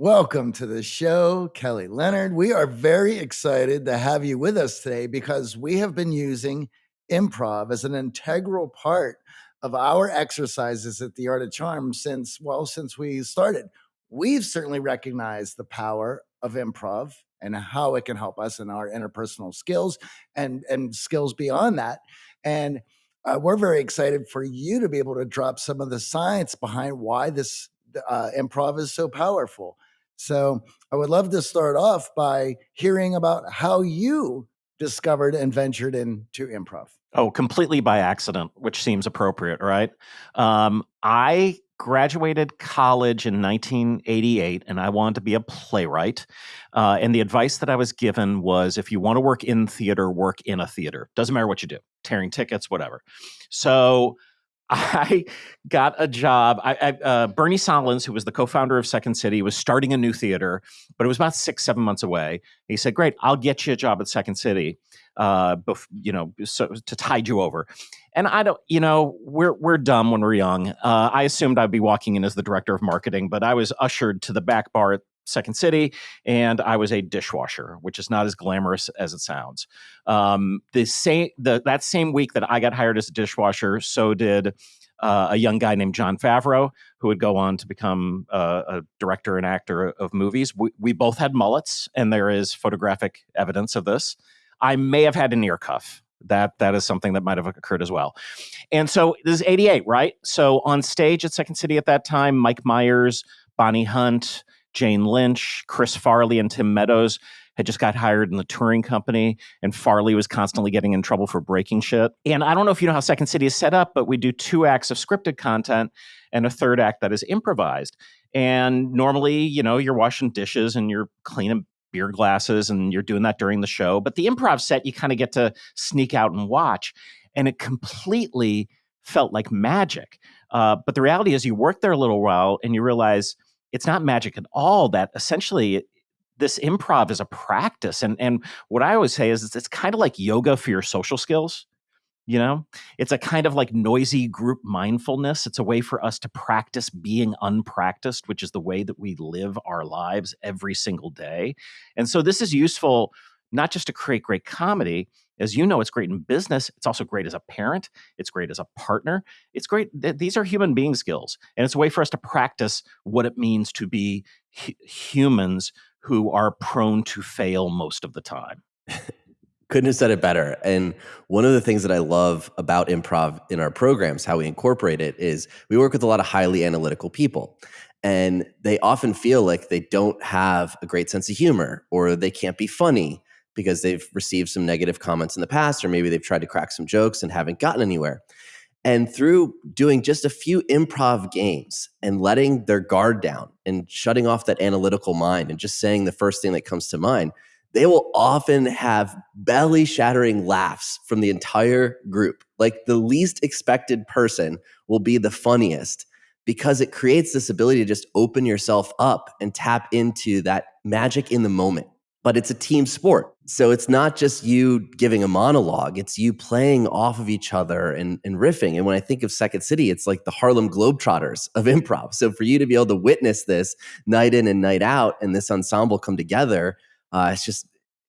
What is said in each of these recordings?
Welcome to the show, Kelly Leonard. We are very excited to have you with us today because we have been using improv as an integral part of our exercises at the Art of Charm since, well, since we started. We've certainly recognized the power of improv and how it can help us in our interpersonal skills and, and skills beyond that. And uh, we're very excited for you to be able to drop some of the science behind why this uh, improv is so powerful. So I would love to start off by hearing about how you discovered and ventured into improv. Oh, completely by accident, which seems appropriate, right? Um, I graduated college in 1988 and I wanted to be a playwright. Uh, and the advice that I was given was if you want to work in theater, work in a theater. Doesn't matter what you do, tearing tickets, whatever. So I got a job. I, I, uh, Bernie Sahlins, who was the co-founder of Second City, was starting a new theater, but it was about six, seven months away. He said, "Great, I'll get you a job at Second City, uh, bef- you know, so, to tide you over." And I don't, you know, we're we're dumb when we're young. Uh, I assumed I'd be walking in as the director of marketing, but I was ushered to the back bar at Second City, and I was a dishwasher, which is not as glamorous as it sounds. Um, the same the, that same week that I got hired as a dishwasher, so did uh, a young guy named Jon Favreau, who would go on to become uh, a director and actor of movies. We, we both had mullets, and there is photographic evidence of this. I may have had an ear cuff. That that is something that might have occurred as well. And so this is 88, right? So on stage at Second City at that time, Mike Myers, Bonnie Hunt, Jane Lynch, Chris Farley, and Tim Meadows had just got hired in the touring company, and Farley was constantly getting in trouble for breaking shit. And I don't know if you know how Second City is set up, but we do two acts of scripted content and a third act that is improvised. And normally, you know, you're washing dishes and you're cleaning beer glasses and you're doing that during the show. But the improv set, you kind of get to sneak out and watch. And it completely felt like magic. Uh, but the reality is, you work there a little while and you realize it's not magic at all. That essentially this improv is a practice. And and what I always say is it's, it's kind of like yoga for your social skills. You know, it's a kind of like noisy group mindfulness. It's a way for us to practice being unpracticed, which is the way that we live our lives every single day. And so this is useful not just to create great comedy, as you know, it's great in business. It's also great as a parent. It's great as a partner. It's great. Th- these are human being skills. And it's a way for us to practice what it means to be hu- humans who are prone to fail most of the time. Couldn't have said it better. And one of the things that I love about improv in our programs, how we incorporate it, is we work with a lot of highly analytical people. And they often feel like they don't have a great sense of humor or they can't be funny because they've received some negative comments in the past, or maybe they've tried to crack some jokes and haven't gotten anywhere. And through doing just a few improv games and letting their guard down and shutting off that analytical mind and just saying the first thing that comes to mind, they will often have belly shattering laughs from the entire group. Like the least expected person will be the funniest because it creates this ability to just open yourself up and tap into that magic in the moment but it's a team sport. So it's not just you giving a monologue, it's you playing off of each other and, and riffing. And when I think of Second City, it's like the Harlem Globetrotters of improv. So for you to be able to witness this night in and night out and this ensemble come together, uh, it's just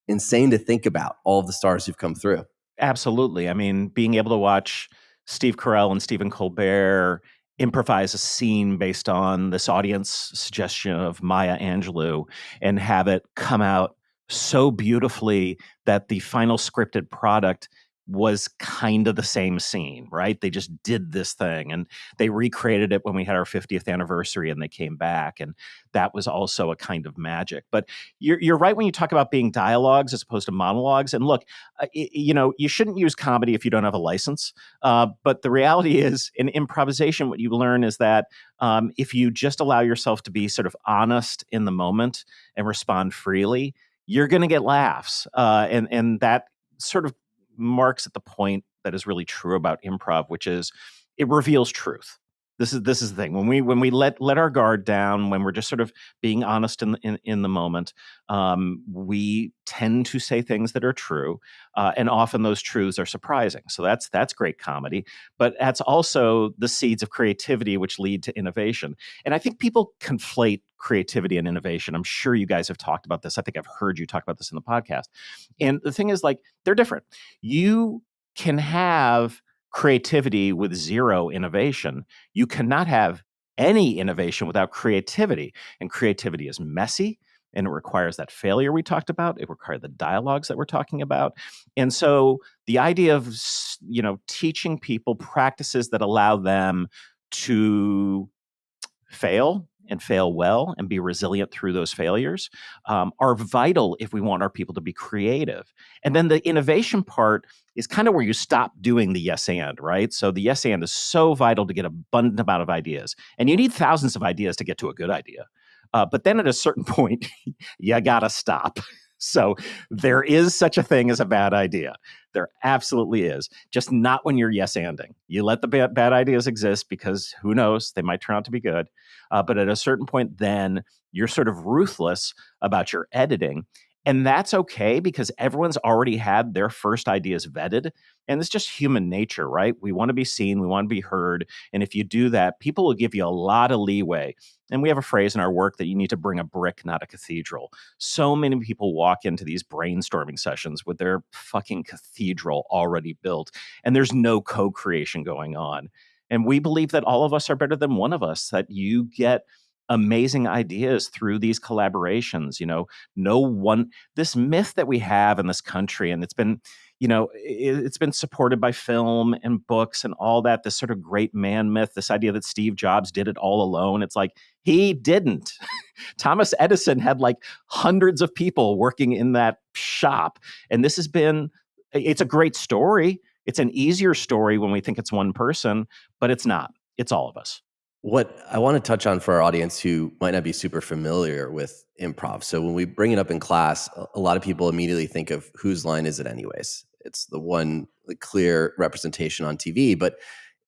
insane to think about all the stars who've come through. Absolutely. I mean, being able to watch Steve Carell and Stephen Colbert improvise a scene based on this audience suggestion of Maya Angelou and have it come out so beautifully that the final scripted product was kind of the same scene, right? They just did this thing and they recreated it when we had our 50th anniversary and they came back. And that was also a kind of magic. But you're, you're right when you talk about being dialogues as opposed to monologues. And look, uh, you know, you shouldn't use comedy if you don't have a license. Uh, but the reality is, in improvisation, what you learn is that um, if you just allow yourself to be sort of honest in the moment and respond freely, you're going to get laughs. Uh, and, and that sort of marks at the point that is really true about improv, which is it reveals truth. This is this is the thing. When we when we let let our guard down when we're just sort of being honest in in, in the moment um, we tend to say things that are true uh, and often those truths are surprising. So that's that's great comedy but that's also the seeds of creativity which lead to innovation. And i think people conflate creativity and innovation. I'm sure you guys have talked about this. I think i've heard you talk about this in the podcast. And the thing is like they're different. You can have creativity with zero innovation. You cannot have any innovation without creativity. And creativity is messy and it requires that failure we talked about. It requires the dialogues that we're talking about. And so the idea of, you know, teaching people practices that allow them to fail and fail well and be resilient through those failures um, are vital if we want our people to be creative. And then the innovation part is kind of where you stop doing the yes and, right? So the yes and is so vital to get abundant amount of ideas. And you need thousands of ideas to get to a good idea. Uh, but then at a certain point, you gotta stop. So there is such a thing as a bad idea. There absolutely is. Just not when you're yes anding. You let the bad, bad ideas exist because who knows, they might turn out to be good. Uh, but at a certain point, then you're sort of ruthless about your editing. And that's okay because everyone's already had their first ideas vetted. And it's just human nature, right? We want to be seen, we want to be heard. And if you do that, people will give you a lot of leeway. And we have a phrase in our work that you need to bring a brick, not a cathedral. So many people walk into these brainstorming sessions with their fucking cathedral already built, and there's no co creation going on. And we believe that all of us are better than one of us, that you get amazing ideas through these collaborations. You know, no one, this myth that we have in this country, and it's been, you know, it, has been supported by film and books and all that, this sort of great man myth, this idea that Steve Jobs did it all alone. It's like, he didn't. Thomas Edison had like hundreds of people working in that shop. And this has been, it's a great story. It's an easier story when we think it's one person, but it's not. It's all of us. What I want to touch on for our audience who might not be super familiar with improv. So when we bring it up in class, a lot of people immediately think of whose line is it anyways? It's the one the clear representation on TV, but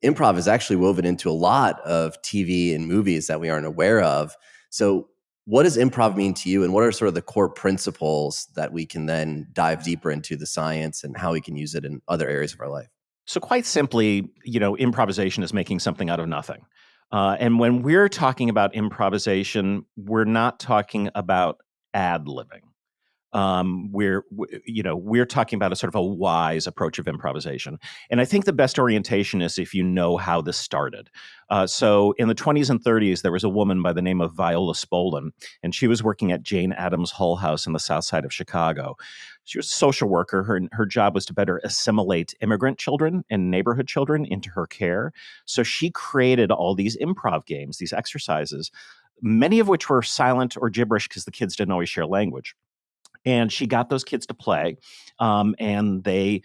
improv is actually woven into a lot of TV and movies that we aren't aware of. So what does improv mean to you and what are sort of the core principles that we can then dive deeper into the science and how we can use it in other areas of our life? So quite simply, you know, improvisation is making something out of nothing. Uh, and when we're talking about improvisation, we're not talking about ad libbing. Um, we're, you know, we're talking about a sort of a wise approach of improvisation. And I think the best orientation is if you know how this started. Uh, so in the 20s and 30s, there was a woman by the name of Viola Spolin, and she was working at Jane Addams Hull House in the south side of Chicago. She was a social worker. Her, her job was to better assimilate immigrant children and neighborhood children into her care. So she created all these improv games, these exercises, many of which were silent or gibberish because the kids didn't always share language. And she got those kids to play, um, and they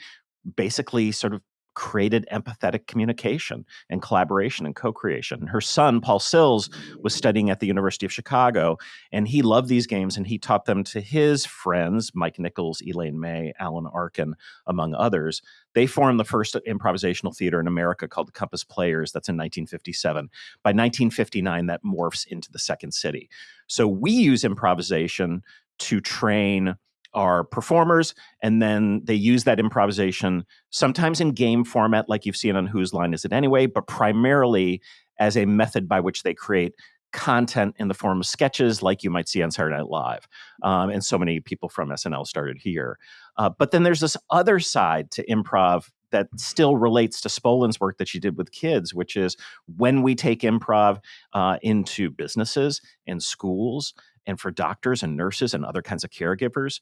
basically sort of created empathetic communication and collaboration and co-creation. Her son, Paul Sills, was studying at the University of Chicago, and he loved these games and he taught them to his friends, Mike Nichols, Elaine May, Alan Arkin, among others. They formed the first improvisational theater in America called the Compass Players. That's in 1957. By 1959, that morphs into the Second City. So we use improvisation to train are performers, and then they use that improvisation sometimes in game format, like you've seen on Whose Line Is It Anyway, but primarily as a method by which they create content in the form of sketches, like you might see on Saturday Night Live. Um, and so many people from SNL started here. Uh, but then there's this other side to improv that still relates to Spolin's work that she did with kids, which is when we take improv uh, into businesses and schools and for doctors and nurses and other kinds of caregivers,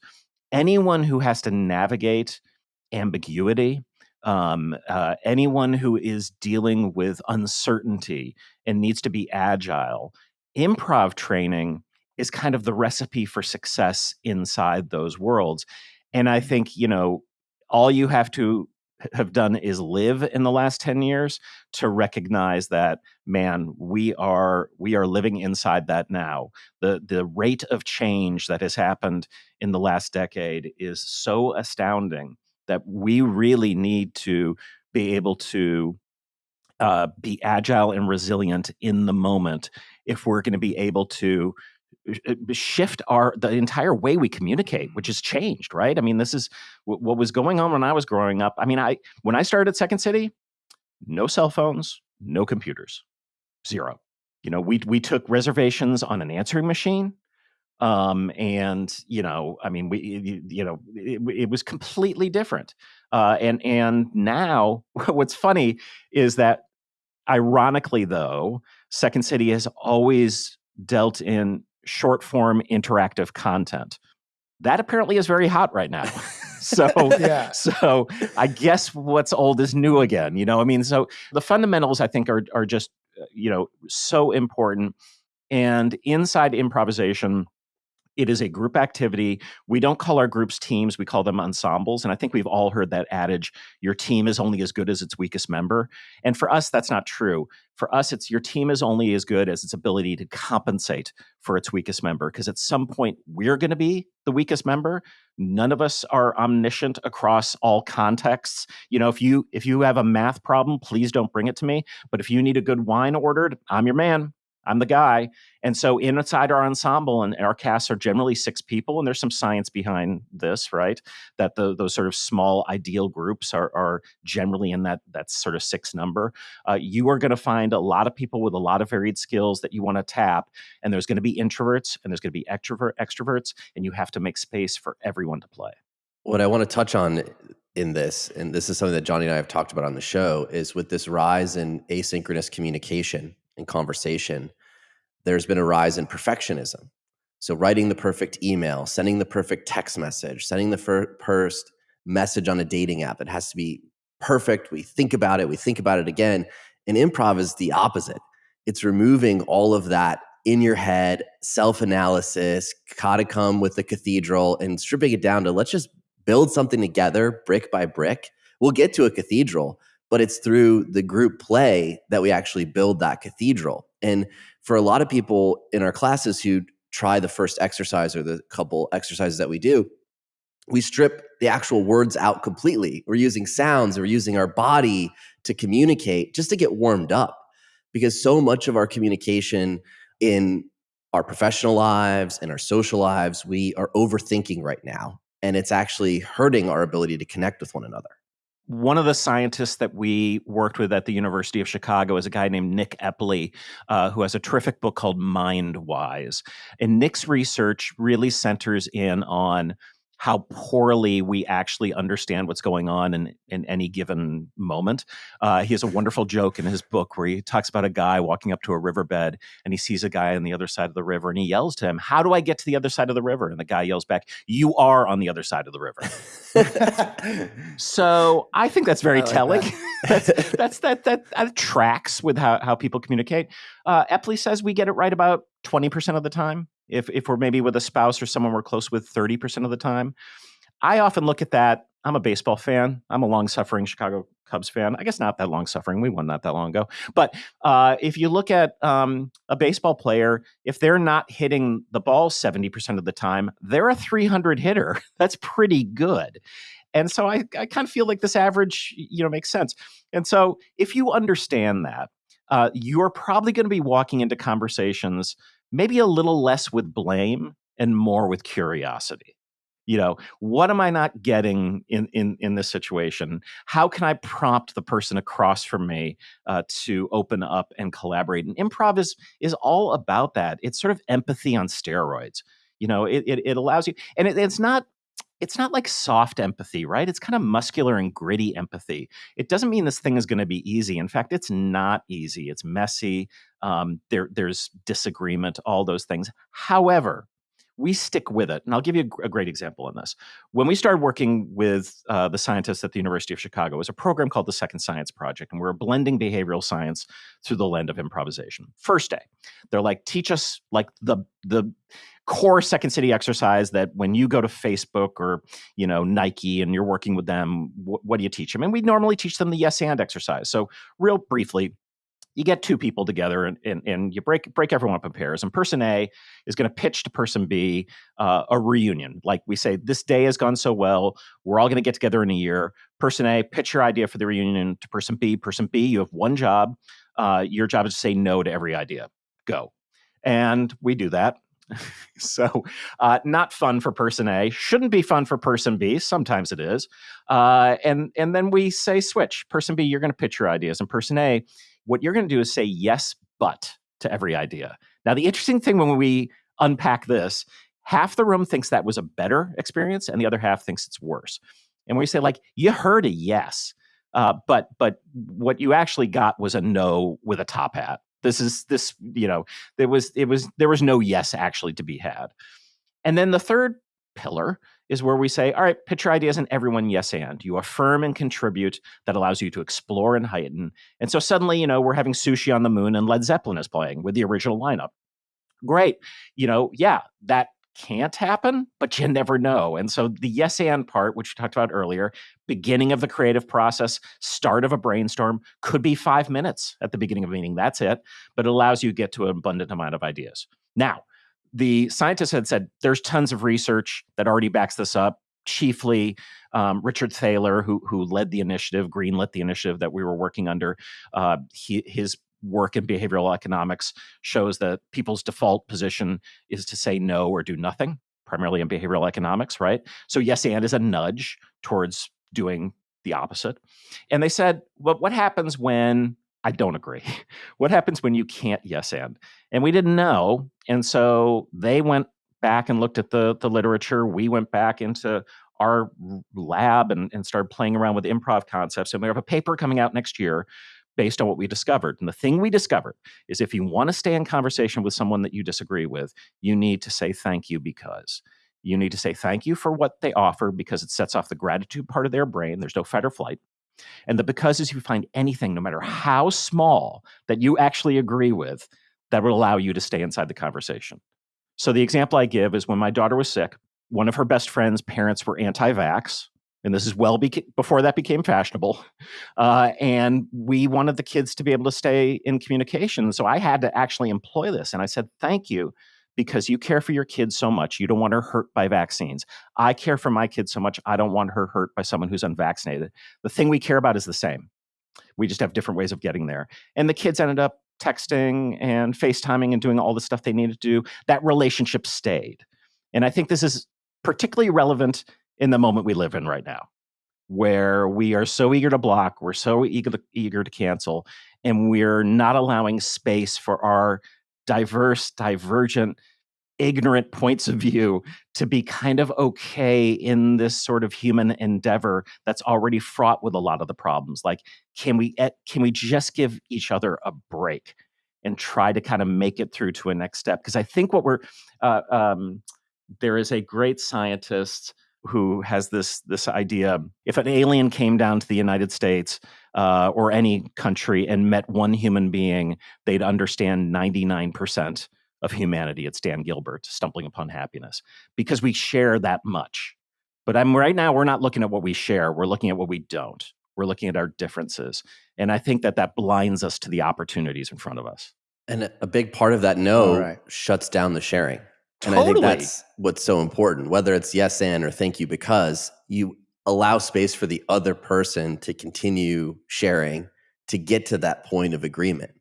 anyone who has to navigate ambiguity, um, uh, anyone who is dealing with uncertainty and needs to be agile, improv training is kind of the recipe for success inside those worlds. And I think, you know, all you have to have done is live in the last 10 years to recognize that man we are we are living inside that now. The the rate of change that has happened in the last decade is so astounding that we really need to be able to uh, be agile and resilient in the moment if we're going to be able to shift our the entire way we communicate which has changed right? I mean this is what was going on when i was growing up. I mean i when i started at second city no cell phones no computers zero. You know we we took reservations on an answering machine um and you know i mean we you, you know it, it, was completely different. Uh and and now what's funny is that ironically though second city has always dealt in short form interactive content. That apparently is very hot right now. So yeah. so i guess what's old is new again you know i mean so the fundamentals i think are are just uh, you know so important. And inside improvisation it is a group activity. We don't call our groups teams, we call them ensembles. And I think we've all heard that adage your team is only as good as its weakest member. And for us, that's not true. For us, it's your team is only as good as its ability to compensate for its weakest member. Because at some point, we're going to be the weakest member. None of us are omniscient across all contexts. You know, if you if you have a math problem, please don't bring it to me. But if you need a good wine ordered, I'm your man. I'm the guy. And so inside our ensemble and our casts are generally six people, and there's some science behind this, right? That the, those sort of small ideal groups are, are generally in that that sort of six number. Uh, you are going to find a lot of people with a lot of varied skills that you want to tap, and there's going to be introverts and there's going to be extrovert extroverts, and you have to make space for everyone to play. What I want to touch on in this, and this is something that Johnny and I have talked about on the show, is with this rise in asynchronous communication and conversation, there's been a rise in perfectionism. So, writing the perfect email, sending the perfect text message, sending the first message on a dating app, it has to be perfect. We think about it, we think about it again. And improv is the opposite. It's removing all of that in your head, self analysis, gotta come with the cathedral, and stripping it down to let's just build something together brick by brick. We'll get to a cathedral, but it's through the group play that we actually build that cathedral. And for a lot of people in our classes who try the first exercise or the couple exercises that we do, we strip the actual words out completely. We're using sounds, we're using our body to communicate just to get warmed up. Because so much of our communication in our professional lives and our social lives, we are overthinking right now. And it's actually hurting our ability to connect with one another one of the scientists that we worked with at the University of Chicago is a guy named Nick Epley, uh, who has a terrific book called Mindwise. And Nick's research really centers in on how poorly we actually understand what's going on in, in any given moment. Uh, he has a wonderful joke in his book where he talks about a guy walking up to a riverbed and he sees a guy on the other side of the river and he yells to him, How do I get to the other side of the river? And the guy yells back, You are on the other side of the river. so I think that's very like telling. That. that's, that's, that, that, that tracks with how, how people communicate. Uh, Epley says we get it right about 20% of the time if if we're maybe with a spouse or someone we're close with 30% of the time. I often look at that. I'm a baseball fan. I'm a long suffering Chicago Cubs fan. I guess not that long suffering. We won not that long ago. But uh, if you look at um, a baseball player, if they're not hitting the ball 70% of the time, they're a 300 hitter. That's pretty good. And so I, I kind of feel like this average, you know, makes sense. And so if you understand that, uh, you're probably going to be walking into conversations maybe a little less with blame and more with curiosity. You know what am i not getting in in in this situation? How can i prompt the person across from me uh, to open up and collaborate? And improv is is all about that. It's sort of empathy on steroids. You know it it, it allows you and it, it's not it's not like soft empathy, right? It's kind of muscular and gritty empathy. It doesn't mean this thing is going to be easy. In fact, it's not easy. It's messy. Um, there, there's disagreement, all those things. However, we stick with it. And I'll give you a, great example on this. When we started working with uh, the scientists at the University of Chicago, it was a program called the Second Science Project, and we we're blending behavioral science through the lens of improvisation. First day, they're like, teach us like the the core second city exercise that when you go to facebook or you know nike and you're working with them wh- what do you teach them and we normally teach them the yes and exercise so real briefly you get two people together and, and, and you break break everyone up in pairs and person a is going to pitch to person b uh, a reunion like we say this day has gone so well we're all going to get together in a year person A, pitch your idea for the reunion to person B. Person B, you have one job. Uh, your job is to say no to every idea. Go. And we do that. so, uh, not fun for person A. Shouldn't be fun for person B. Sometimes it is. Uh, and and then we say switch. Person B, you're going to pitch your ideas, and person A, what you're going to do is say yes, but to every idea. Now, the interesting thing when we unpack this, half the room thinks that was a better experience, and the other half thinks it's worse. And we say like, you heard a yes. Uh, but but what you actually got was a no with a top hat. This is this you know there was it was there was no yes actually to be had. And then the third pillar is where we say, all right, pitch your ideas and everyone yes and. You affirm and contribute that allows you to explore and heighten. And so suddenly, you know, we're having sushi on the moon and Led Zeppelin is playing with the original lineup. Great. You know, yeah, that can't happen, but you never know. And so the yes and part, which we talked about earlier, beginning of the creative process, start of a brainstorm, could be five minutes at the beginning of a meeting. That's it. But it allows you to get to an abundant amount of ideas. Now, the scientists had said there's tons of research that already backs this up. Chiefly, um, Richard Thaler, who who led the initiative, greenlit the initiative that we were working under. Uh, he, his work in behavioral economics shows that people's default position is to say no or do nothing, primarily in behavioral economics, right? So, yes, and is a nudge towards doing the opposite. And they said, well, what happens when I don't agree? What happens when you can't yes and? And we didn't know. And so they went back and looked at the, the literature. We went back into our lab and, and started playing around with improv concepts. And we have a paper coming out next year based on what we discovered. And the thing we discovered is if you want to stay in conversation with someone that you disagree with, you need to say thank you because. You need to say thank you for what they offer because it sets off the gratitude part of their brain. There's no fight or flight. And the because is you find anything, no matter how small, that you actually agree with that will allow you to stay inside the conversation. So the example I give is when my daughter was sick, one of her best friend's parents were anti vax and this is well before that became fashionable. Uh, and we wanted the kids to be able to stay in communication. So I had to actually employ this. And I said, thank you because you care for your kids so much. You don't want her hurt by vaccines. I care for my kids so much. I don't want her hurt by someone who's unvaccinated. The thing we care about is the same. We just have different ways of getting there. And the kids ended up texting and FaceTiming and doing all the stuff they needed to do. That relationship stayed. And I think this is particularly relevant in the moment we live in right now, where we are so eager to block, we're so eager to, eager to cancel, and we're not allowing space for our diverse, divergent, ignorant points of view to be kind of okay in this sort of human endeavor that's already fraught with a lot of the problems. Like, can we eh, can we just give each other a break and try to kind of make it through to a next step? Because I think what we're uh, um, there is a great scientist who has this this idea if an alien came down to the United States uh, or any country and met one human being, they'd understand 99% of humanity. It's Dan Gilbert, Stumbling Upon Happiness, because we share that much. But I'm right now, we're not looking at what we share, we're looking at what we don't. We're looking at our differences. And I think that that blinds us to the opportunities in front of us. And a big part of that no right. shuts down the sharing. Totally. And I think that's what's so important, whether it's yes and or thank you, because you allow space for the other person to continue sharing to get to that point of agreement.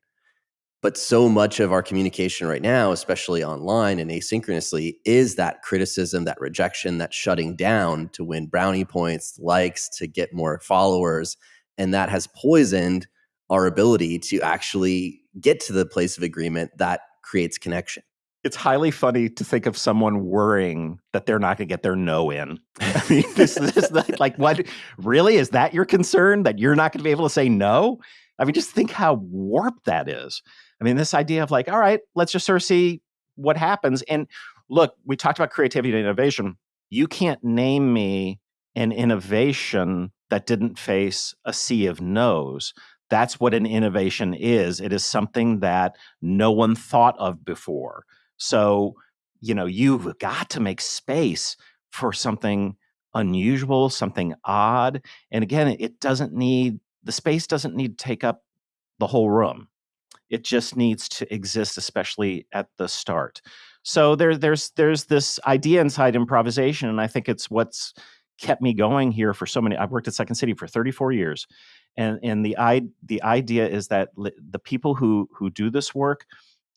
But so much of our communication right now, especially online and asynchronously, is that criticism, that rejection, that shutting down to win brownie points, likes, to get more followers. And that has poisoned our ability to actually get to the place of agreement that creates connection it's highly funny to think of someone worrying that they're not going to get their no in. I mean, this, is like, what really is that your concern that you're not going to be able to say no? I mean, just think how warped that is. I mean, this idea of like, all right, let's just sort of see what happens. And look, we talked about creativity and innovation. You can't name me an innovation that didn't face a sea of no's. That's what an innovation is. It is something that no one thought of before so, you know, you've got to make space for something unusual, something odd. And again, it doesn't need the space doesn't need to take up the whole room. It just needs to exist, especially at the start. So there, there's there's this idea inside improvisation, and I think it's what's kept me going here for so many. I've worked at Second City for 34 years, and and the i the idea is that the people who who do this work,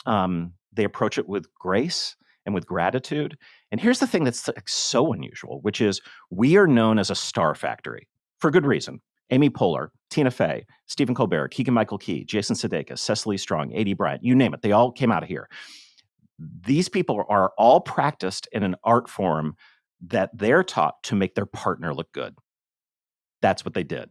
um, they approach it with grace and with gratitude. And here's the thing that's so unusual, which is we are known as a star factory for good reason. Amy Poehler, Tina Fey, Stephen Colbert, Keegan Michael Key, Jason Sudeikis, Cecily Strong, Aidy Bryant, you name it, they all came out of here. These people are all practiced in an art form that they're taught to make their partner look good. That's what they did.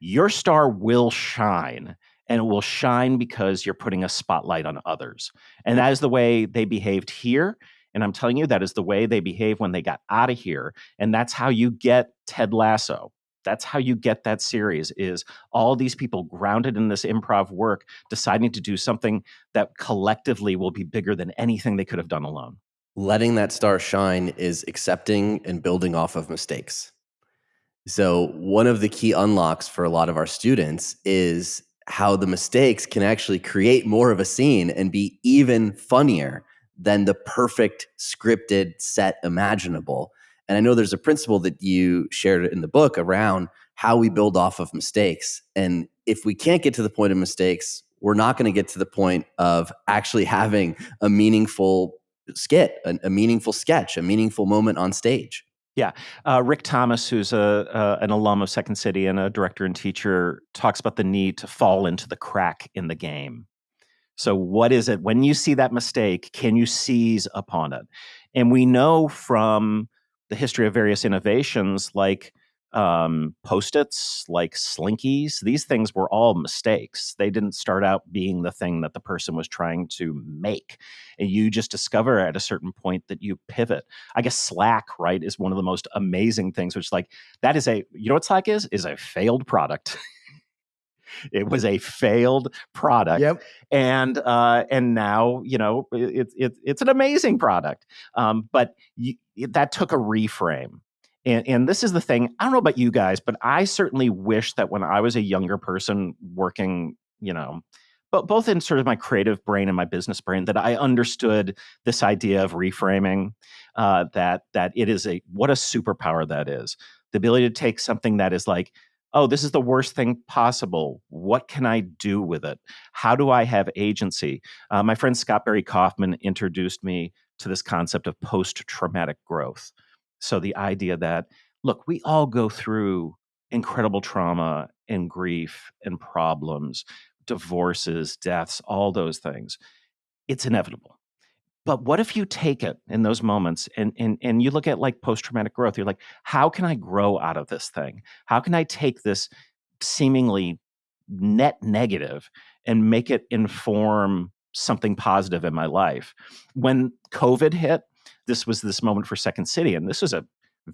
Your star will shine, and it will shine because you're putting a spotlight on others. And that is the way they behaved here. And I'm telling you, that is the way they behave when they got out of here. And that's how you get Ted Lasso that's how you get that series is all these people grounded in this improv work deciding to do something that collectively will be bigger than anything they could have done alone letting that star shine is accepting and building off of mistakes so one of the key unlocks for a lot of our students is how the mistakes can actually create more of a scene and be even funnier than the perfect scripted set imaginable and I know there's a principle that you shared in the book around how we build off of mistakes. And if we can't get to the point of mistakes, we're not going to get to the point of actually having a meaningful skit, a, a meaningful sketch, a meaningful moment on stage. Yeah, uh, Rick Thomas, who's a uh, an alum of Second City and a director and teacher, talks about the need to fall into the crack in the game. So, what is it when you see that mistake? Can you seize upon it? And we know from the history of various innovations like um, post-its like slinkies these things were all mistakes. They didn't start out being the thing that the person was trying to make and you just discover at a certain point that you pivot. I guess slack right is one of the most amazing things which like that is a you know what slack is? Is a failed product. It was a failed product yep. and uh, and now you know it's it, it's an amazing product. Um, but you, that took a reframe and, and this is the thing i don't know about you guys but i certainly wish that when i was a younger person working you know but both in sort of my creative brain and my business brain that i understood this idea of reframing uh, that that it is a what a superpower that is the ability to take something that is like oh, this is the worst thing possible. What can I do with it? How do I have agency? Uh, my friend Scott Barry Kaufman introduced me to this concept of post traumatic growth. So the idea that, look, we all go through incredible trauma and grief and problems, divorces, deaths, all those things. It's inevitable. But what if you take it in those moments and and and you look at like post traumatic growth? You're like, how can I grow out of this thing? How can I take this seemingly net negative and make it inform something positive in my life? When COVID hit, this was this moment for Second City, and this was a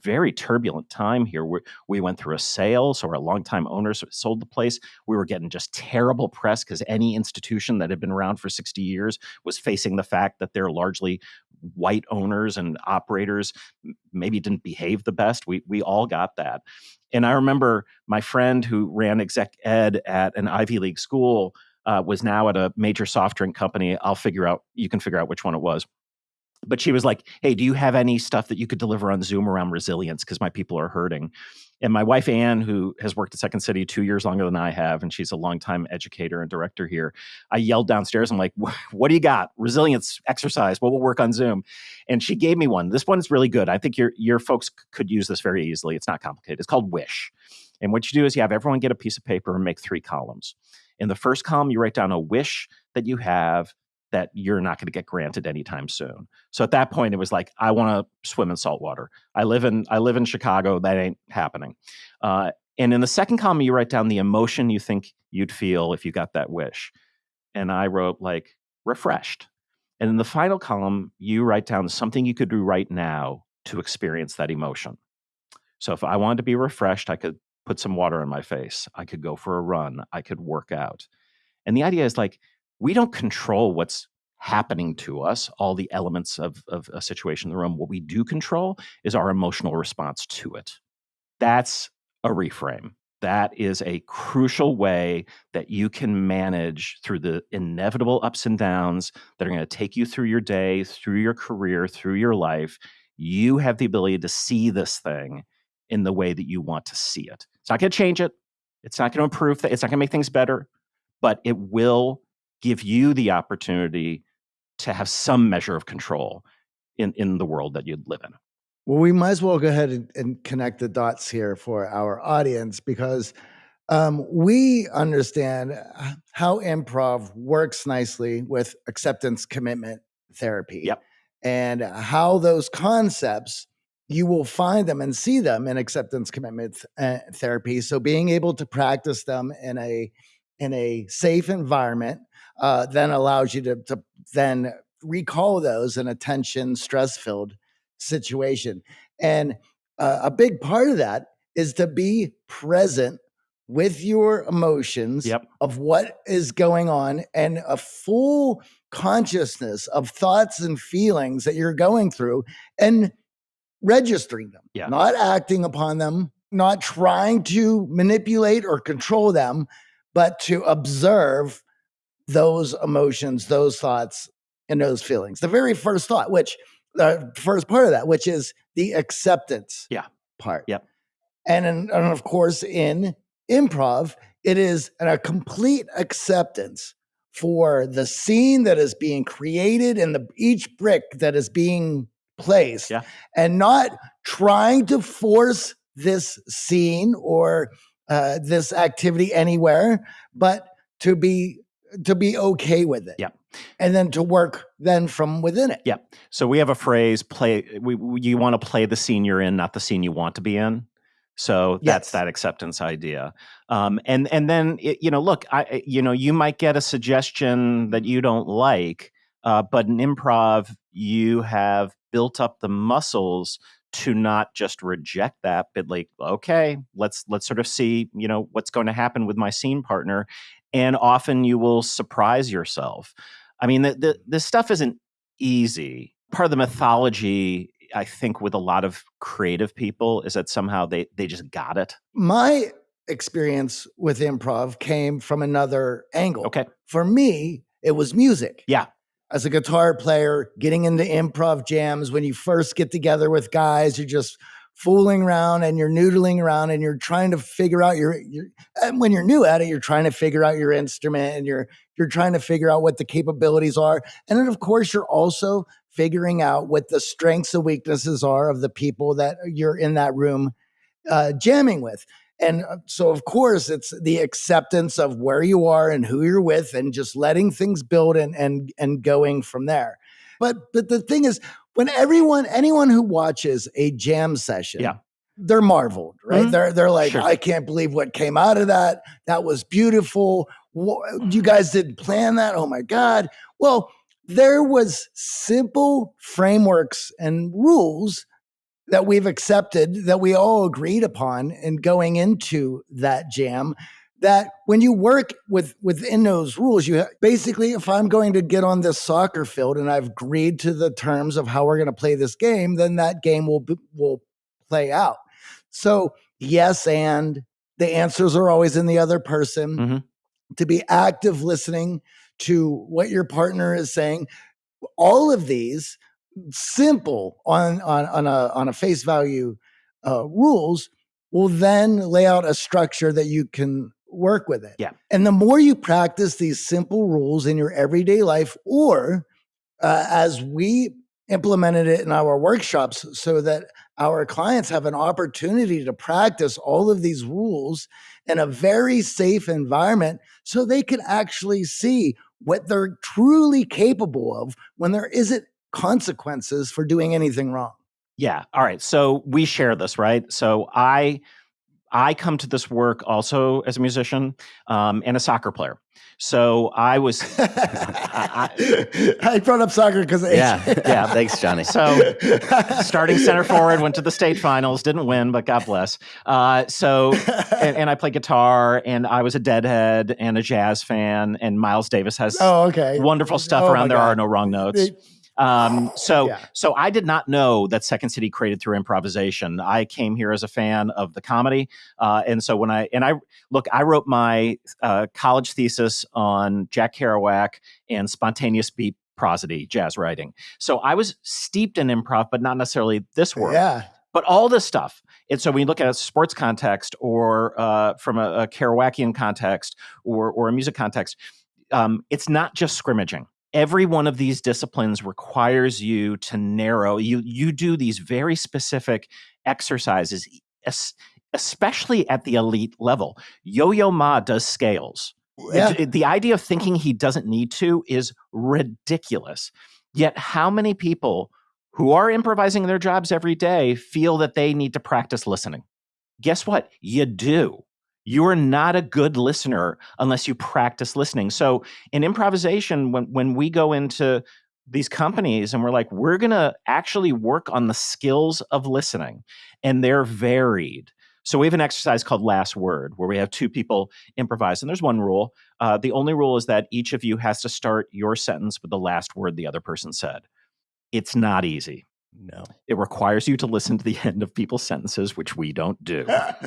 very turbulent time here. We, we went through a sale, so our longtime owners sold the place. We were getting just terrible press because any institution that had been around for 60 years was facing the fact that they're largely white owners and operators maybe didn't behave the best. We we all got that. And I remember my friend who ran exec ed at an Ivy League school uh, was now at a major soft drink company. I'll figure out. You can figure out which one it was but she was like, "Hey, do you have any stuff that you could deliver on Zoom around resilience? Because my people are hurting." And my wife Anne, who has worked at Second City two years longer than I have, and she's a longtime educator and director here, I yelled downstairs. I'm like, "What do you got? Resilience exercise? What will work on Zoom?" And she gave me one. This one's really good. I think your your folks could use this very easily. It's not complicated. It's called Wish. And what you do is you have everyone get a piece of paper and make three columns. In the first column, you write down a wish that you have that you're not going to get granted anytime soon. So at that point, it was like, I want to swim in salt water. I live in I live in Chicago. That ain't happening. Uh, and in the second column, you write down the emotion you think you'd feel if you got that wish. And I wrote like refreshed. And in the final column, you write down something you could do right now to experience that emotion. So if I wanted to be refreshed, I could put some water in my face. I could go for a run. I could work out. And the idea is like we don't control what's happening to us, all the elements of, of a situation in the room. What we do control is our emotional response to it. That's a reframe. That is a crucial way that you can manage through the inevitable ups and downs that are going to take you through your day, through your career, through your life. You have the ability to see this thing in the way that you want to see it. It's not going to change it. It's not going to improve. It's not going to make things better, but it will give you the opportunity to have some measure of control in, in the world that you live in. Well, we might as well go ahead and, and connect the dots here for our audience because um, we understand uh, how improv works nicely with acceptance commitment therapy. Yep. And how those concepts, you will find them and see them in acceptance commitment th- uh, therapy. So being able to practice them in a in a safe environment uh, then allows you to, to then recall those in a tension, stress filled situation. And uh, a big part of that is to be present with your emotions Yep. of what is going on and a full consciousness of thoughts and feelings that you're going through and registering them, Yeah. not acting upon them, not trying to manipulate or control them, but to observe those emotions, those thoughts, and those feelings. The very first thought, which the first part of that, which is the acceptance Yeah. part. Yep. And, in, and of course, in improv, it is a complete acceptance for the scene that is being created and the each brick that is being placed Yeah. and not trying to force this scene or uh, this activity anywhere but to be to be okay with it Yeah. and then to work then from within it Yeah. So we have a phrase: play. We, we you want to play the scene you're in, not the scene you want to be in. So that's Yes. that acceptance idea. Um, and and then it, you know, look, I I- you know, you might get a suggestion that you don't like, uh, but in improv, you have built up the muscles to not just reject that, but like, okay, let's let's sort of see, you know, what's going to happen with my scene partner, and often you will surprise yourself. I mean, the, the, this stuff isn't easy. Part of the mythology, I think, with a lot of creative people is that somehow they they just got it. my experience with improv came from another angle Okay. for me it was music Yeah. as a guitar player getting into improv jams when you first get together with guys you're just fooling around and you're noodling around and you're trying to figure out your, your and when you're new at it you're trying to figure out your instrument and you're you're trying to figure out what the capabilities are. And then of course you're also figuring out what the strengths and weaknesses are of the people that you're in that room uh, jamming with. And uh, so of course it's the acceptance of where you are and who you're with and just letting things build and and and going from there. But but the thing is when everyone anyone who watches a jam session Yeah. they're marveled right Mhm. they're they're like Sure. i can't believe what came out of that that was beautiful you guys didn't plan that oh my god well there was simple frameworks and rules that we've accepted that we all agreed upon in going into that jam that when you work with within those rules you basically if i'm going to get on this soccer field and i've agreed to the terms of how we're going to play this game then that game will will play out so yes and the answers are always in the other person Mhm. to be active listening to what your partner is saying all of these simple on on on a on a face value uh, rules will then lay out a structure that you can work with it. Yeah. And the more you practice these simple rules in your everyday life, or uh, as we implemented it in our workshops, so that our clients have an opportunity to practice all of these rules in a very safe environment so they can actually see what they're truly capable of when there isn't consequences for doing anything wrong. Yeah. All right. So we share this, right? So I I come to this work also as a musician um, and a soccer player. So I was I, brought up soccer because Yeah, yeah. Thanks, Johnny. so starting center forward, went to the state finals, didn't win, but God bless. Uh, so and, and I play guitar, and I was a Deadhead and a jazz fan, and Miles Davis has oh, okay. wonderful stuff Oh around. There God. are no wrong notes. They- Um, so, Yeah. so I did not know that Second City created through improvisation. I came here as a fan of the comedy, uh, and so when I and I look, I wrote my uh, college thesis on Jack Kerouac and spontaneous beat prosody, jazz writing. So I was steeped in improv, but not necessarily this world. yeah. But all this stuff. And so we look at a sports context or uh, from a, a Kerouacian context or, or a music context, um, it's not just scrimmaging every one of these disciplines requires you to narrow you you do these very specific exercises especially at the elite level. Yo-yo ma does scales. Yeah. It, it, the idea of thinking he doesn't need to is ridiculous. Yet how many people who are improvising their jobs every day feel that they need to practice listening? Guess what? You do you are not a good listener unless you practice listening. So in improvisation, when when we go into these companies and we're like, we're gonna actually work on the skills of listening, and they're varied. So we have an exercise called Last Word, where we have two people improvise, and there's one rule. Uh, the only rule is that each of you has to start your sentence with the last word the other person said. It's not easy. No. It requires you to listen to the end of people's sentences, which we don't do.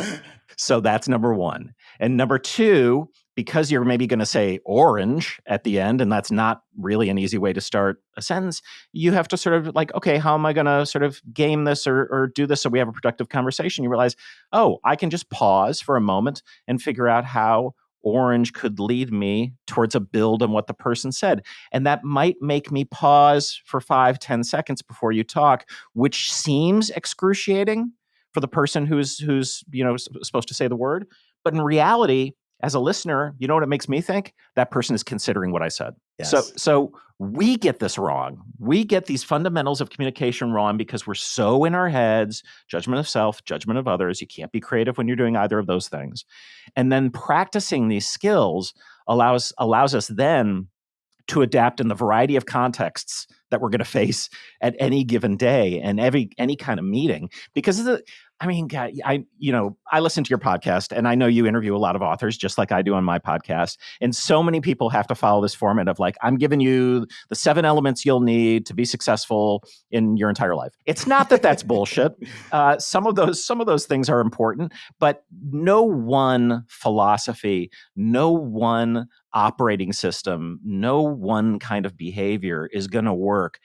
so that's number one. And number two, because you're maybe going to say orange at the end, and that's not really an easy way to start a sentence, you have to sort of like, okay, how am I going to sort of game this or, or do this so we have a productive conversation? You realize, oh, I can just pause for a moment and figure out how orange could lead me towards a build on what the person said. And that might make me pause for five, ten seconds before you talk, which seems excruciating for the person who's who's you know supposed to say the word. But in reality, as a listener, you know what it makes me think? That person is considering what I said. Yes. So so we get this wrong. We get these fundamentals of communication wrong because we're so in our heads, judgment of self, judgment of others. You can't be creative when you're doing either of those things. And then practicing these skills allows allows us then to adapt in the variety of contexts that we're going to face at any given day and every any kind of meeting because the, I mean, God, I you know I listen to your podcast, and I know you interview a lot of authors, just like I do on my podcast. And so many people have to follow this format of like, I'm giving you the seven elements you'll need to be successful in your entire life. It's not that that's bullshit. Uh, some of those some of those things are important, but no one philosophy, no one operating system, no one kind of behavior is going to work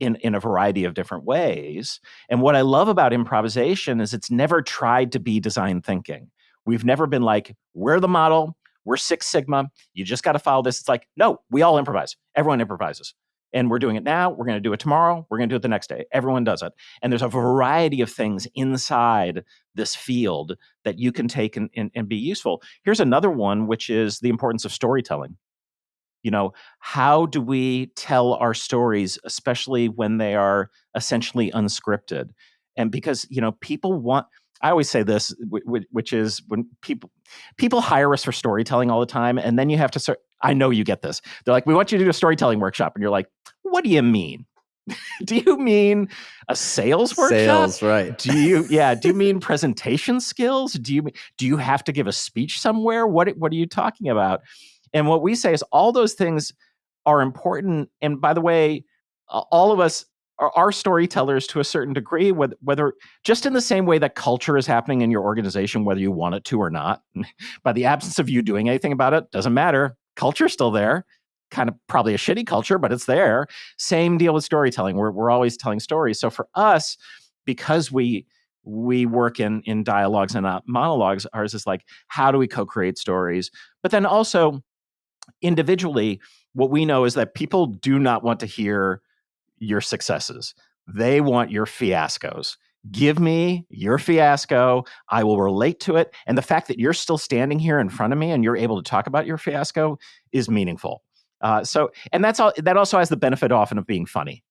in, in a variety of different ways. And what I love about improvisation is it's never tried to be design thinking. We've never been like, we're the model, we're Six Sigma, you just got to follow this. It's like, no, we all improvise. Everyone improvises. And we're doing it now, we're going to do it tomorrow, we're going to do it the next day. Everyone does it. And there's a variety of things inside this field that you can take and, and, and be useful. Here's another one, which is the importance of storytelling you know how do we tell our stories especially when they are essentially unscripted and because you know people want i always say this which is when people people hire us for storytelling all the time and then you have to i know you get this they're like we want you to do a storytelling workshop and you're like what do you mean do you mean a sales workshop? Sales, right? Do you yeah? Do you mean presentation skills? Do you do you have to give a speech somewhere? What what are you talking about? And what we say is all those things are important. And by the way, all of us are, are storytellers to a certain degree, whether, whether just in the same way that culture is happening in your organization, whether you want it to or not. by the absence of you doing anything about it, doesn't matter. Culture's still there. Kind of probably a shitty culture, but it's there. Same deal with storytelling. We're, we're always telling stories. So for us, because we we work in in dialogues and not monologues, ours is like, how do we co-create stories? But then also individually, what we know is that people do not want to hear your successes. They want your fiascos. Give me your fiasco. I will relate to it. And the fact that you're still standing here in front of me and you're able to talk about your fiasco is meaningful. Uh, so, and that's all. That also has the benefit often of being funny,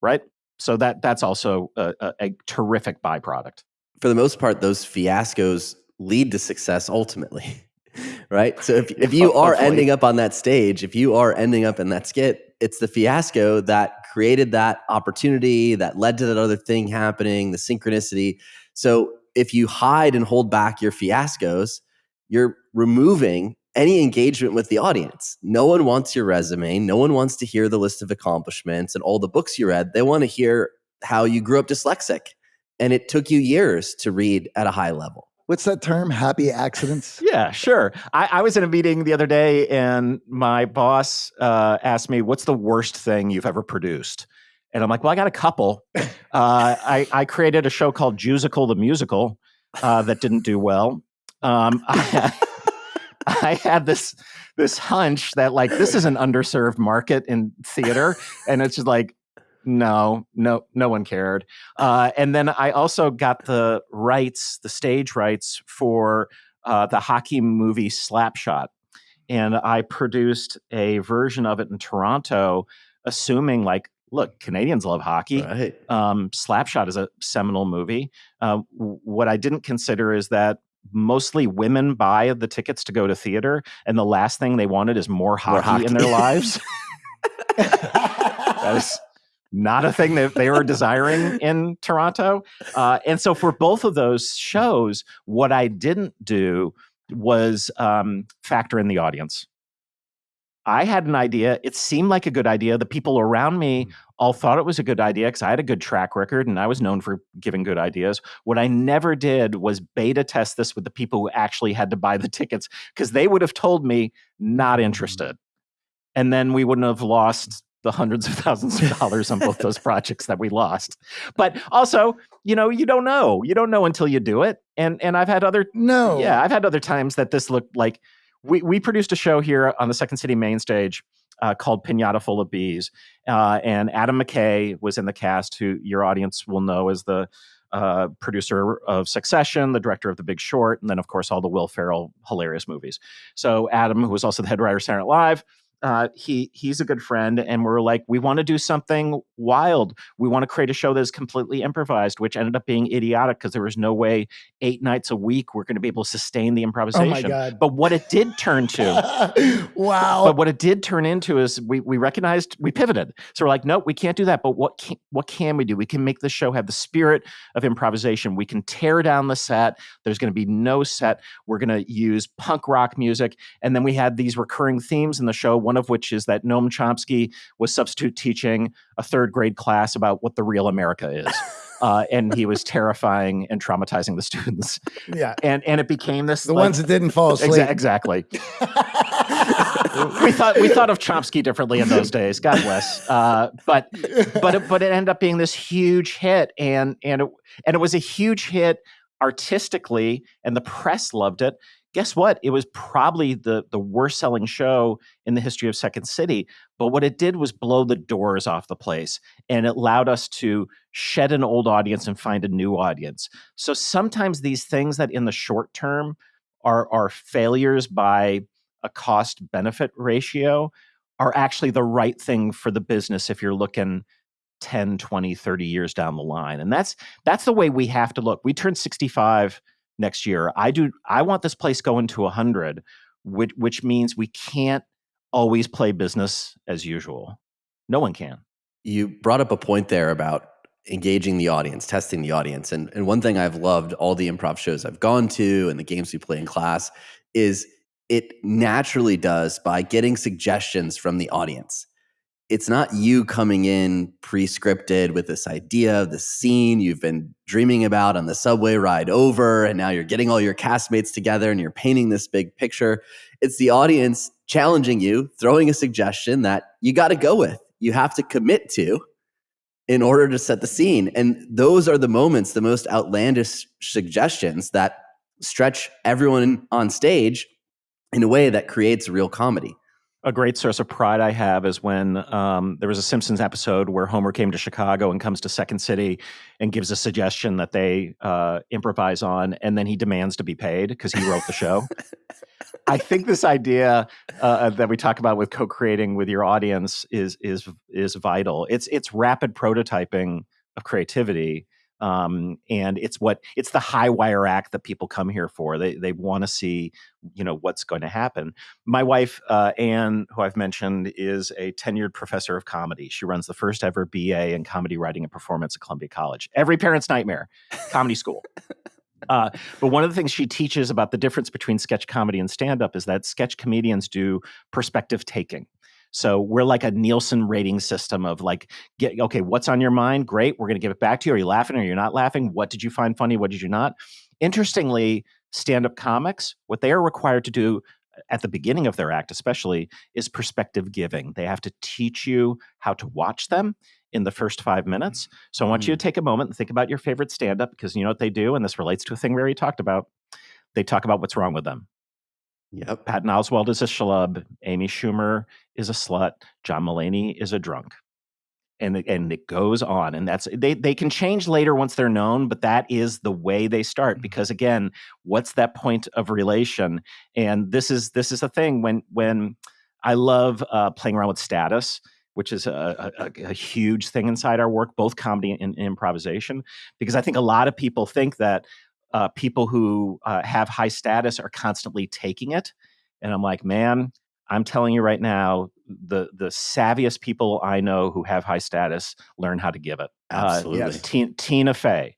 right? So that that's also a, a, a terrific byproduct. For the most part, those fiascos lead to success ultimately. right? So if, if you are ending up on that stage, if you are ending up in that skit, it's the fiasco that created that opportunity that led to that other thing happening, the synchronicity. So if you hide and hold back your fiascos, you're removing any engagement with the audience. No one wants your resume. No one wants to hear the list of accomplishments and all the books you read. They want to hear how you grew up dyslexic and it took you years to read at a high level what's that term? Happy accidents? yeah, sure. I, I, was in a meeting the other day, and my boss uh, asked me, "What's the worst thing you've ever produced?" And I'm like, well, I got a couple. Uh, I, I created a show called Jewsical the Musical uh, that didn't do well. Um, I, I had this this hunch that like this is an underserved market in theater, and it's just like no, no, no one cared. Uh, and then I also got the rights, the stage rights for uh, the hockey movie Slapshot, and I produced a version of it in Toronto, assuming like look, Canadians love hockey. Right. Um, Slapshot is a seminal movie. Uh, what I didn't consider is that mostly women buy the tickets to go to theater, and the last thing they wanted is more hockey, more hockey. in their lives. that is not a thing that they were desiring in Toronto. Uh, and so for both of those shows, what I didn't do was um, factor in the audience. I had an idea. It seemed like a good idea. The people around me mm. all thought it was a good idea because I had a good track record and I was known for giving good ideas. What I never did was beta test this with the people who actually had to buy the tickets because they would have told me not mm. interested. And then we wouldn't have lost the hundreds of thousands of dollars on both those projects that we lost. But also, you know, you don't know. You don't know until you do it. And and I've had other no, yeah, I've had other times that this looked like we we produced a show here on the Second City main stage. Uh, called Pinata Full of Bees. Uh, and Adam McKay was in the cast, who your audience will know as the uh, producer of Succession, the director of The Big Short, and then, of course, all the Will Ferrell hilarious movies. So, Adam, who was also the head writer of Saturday Night Live, uh, he he's a good friend, and we're like, we want to do something wild. We want to create a show that is completely improvised, which ended up being idiotic because there was no way eight nights a week we're going to be able to sustain the improvisation. Oh my God. But what it did turn to, wow! But what it did turn into is we we recognized we pivoted. So we're like, no, we can't do that. But what can, what can we do? We can make the show have the spirit of improvisation. We can tear down the set. There's going to be no set. We're going to use punk rock music, and then we had these recurring themes in the show one of which is that Noam Chomsky was substitute teaching a third grade class about what the real America is. Uh, and he was terrifying and traumatizing the students. Yeah, and and it became this the like, ones that didn't fall asleep. Exa- exactly. we thought we thought of Chomsky differently in those days. God bless. Uh, but but it, but it ended up being this huge hit, and and it, and it was a huge hit artistically, and the press loved it guess what? It was probably the the worst selling show in the history of Second City. But what it did was blow the doors off the place, and it allowed us to shed an old audience and find a new audience. So sometimes these things that in the short term are are failures by a cost benefit ratio are actually the right thing for the business if you're looking 10 20 30 years down the line and that's that's the way we have to look we turned 65 next year. I do. I want this place going to hundred, which which means we can't always play business as usual. No one can. You brought up a point there about engaging the audience, testing the audience, and and one thing I've loved all the improv shows I've gone to and the games we play in class is it naturally does by getting suggestions from the audience it's not you coming in pre-scripted with this idea of the scene you've been dreaming about on the subway ride over and now you're getting all your castmates together and you're painting this big picture. It's the audience challenging you throwing a suggestion that you got to go with you have to commit to in order to set the scene. And those are the moments the most outlandish suggestions that stretch everyone on stage in a way that creates real comedy a great source of pride I have is when um, there was a Simpsons episode where Homer came to Chicago and comes to Second City and gives a suggestion that they uh, improvise on, and then he demands to be paid because he wrote the show. I think this idea uh, that we talk about with co-creating with your audience is is is vital. It's it's rapid prototyping of creativity um, and it's what it's the high wire act that people come here for. They they want to see you know what's going to happen. My wife uh, Anne, who I've mentioned, is a tenured professor of comedy. She runs the first ever BA in comedy writing and performance at Columbia College. Every parent's nightmare, comedy school. Uh, but one of the things she teaches about the difference between sketch comedy and stand up is that sketch comedians do perspective taking. So we're like a Nielsen rating system of like, get okay, what's on your mind? Great, we're going to give it back to you. Are you laughing? Or are you not laughing? What did you find funny? What did you not? Interestingly, stand-up comics, what they are required to do at the beginning of their act, especially, is perspective giving. They have to teach you how to watch them in the first five minutes. So I want you to mm. take a moment and think about your favorite stand up because you know what they do. And this relates to a thing we already talked about. They talk about what's wrong with them. Yep. Patton Oswalt is a schlub. Amy Schumer is a slut. John Mulaney is a drunk. And, it- and it goes on and that's they they can change later once they're known but that is the way they start because again what's that point of relation and this is this is the thing when when i love uh, playing around with status which is a, a, a huge thing inside our work both comedy and, and improvisation because i think a lot of people think that uh, people who uh, have high status are constantly taking it and i'm like man i'm telling you right now the the savviest people i know who have high status learn how to give it Uh, Absolutely. yes. Tina, Tina Fey.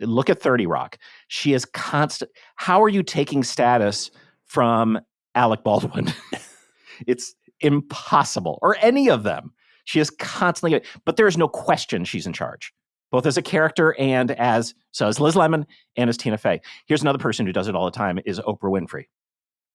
Look at 30 Rock. She is constant. How are you taking status from Alec Baldwin? it's impossible, or any of them. She is constantly, but there is no question she's in charge, both as a character and as, so as Liz Lemon and as Tina Fey. Here's another person who does it all the time is Oprah Winfrey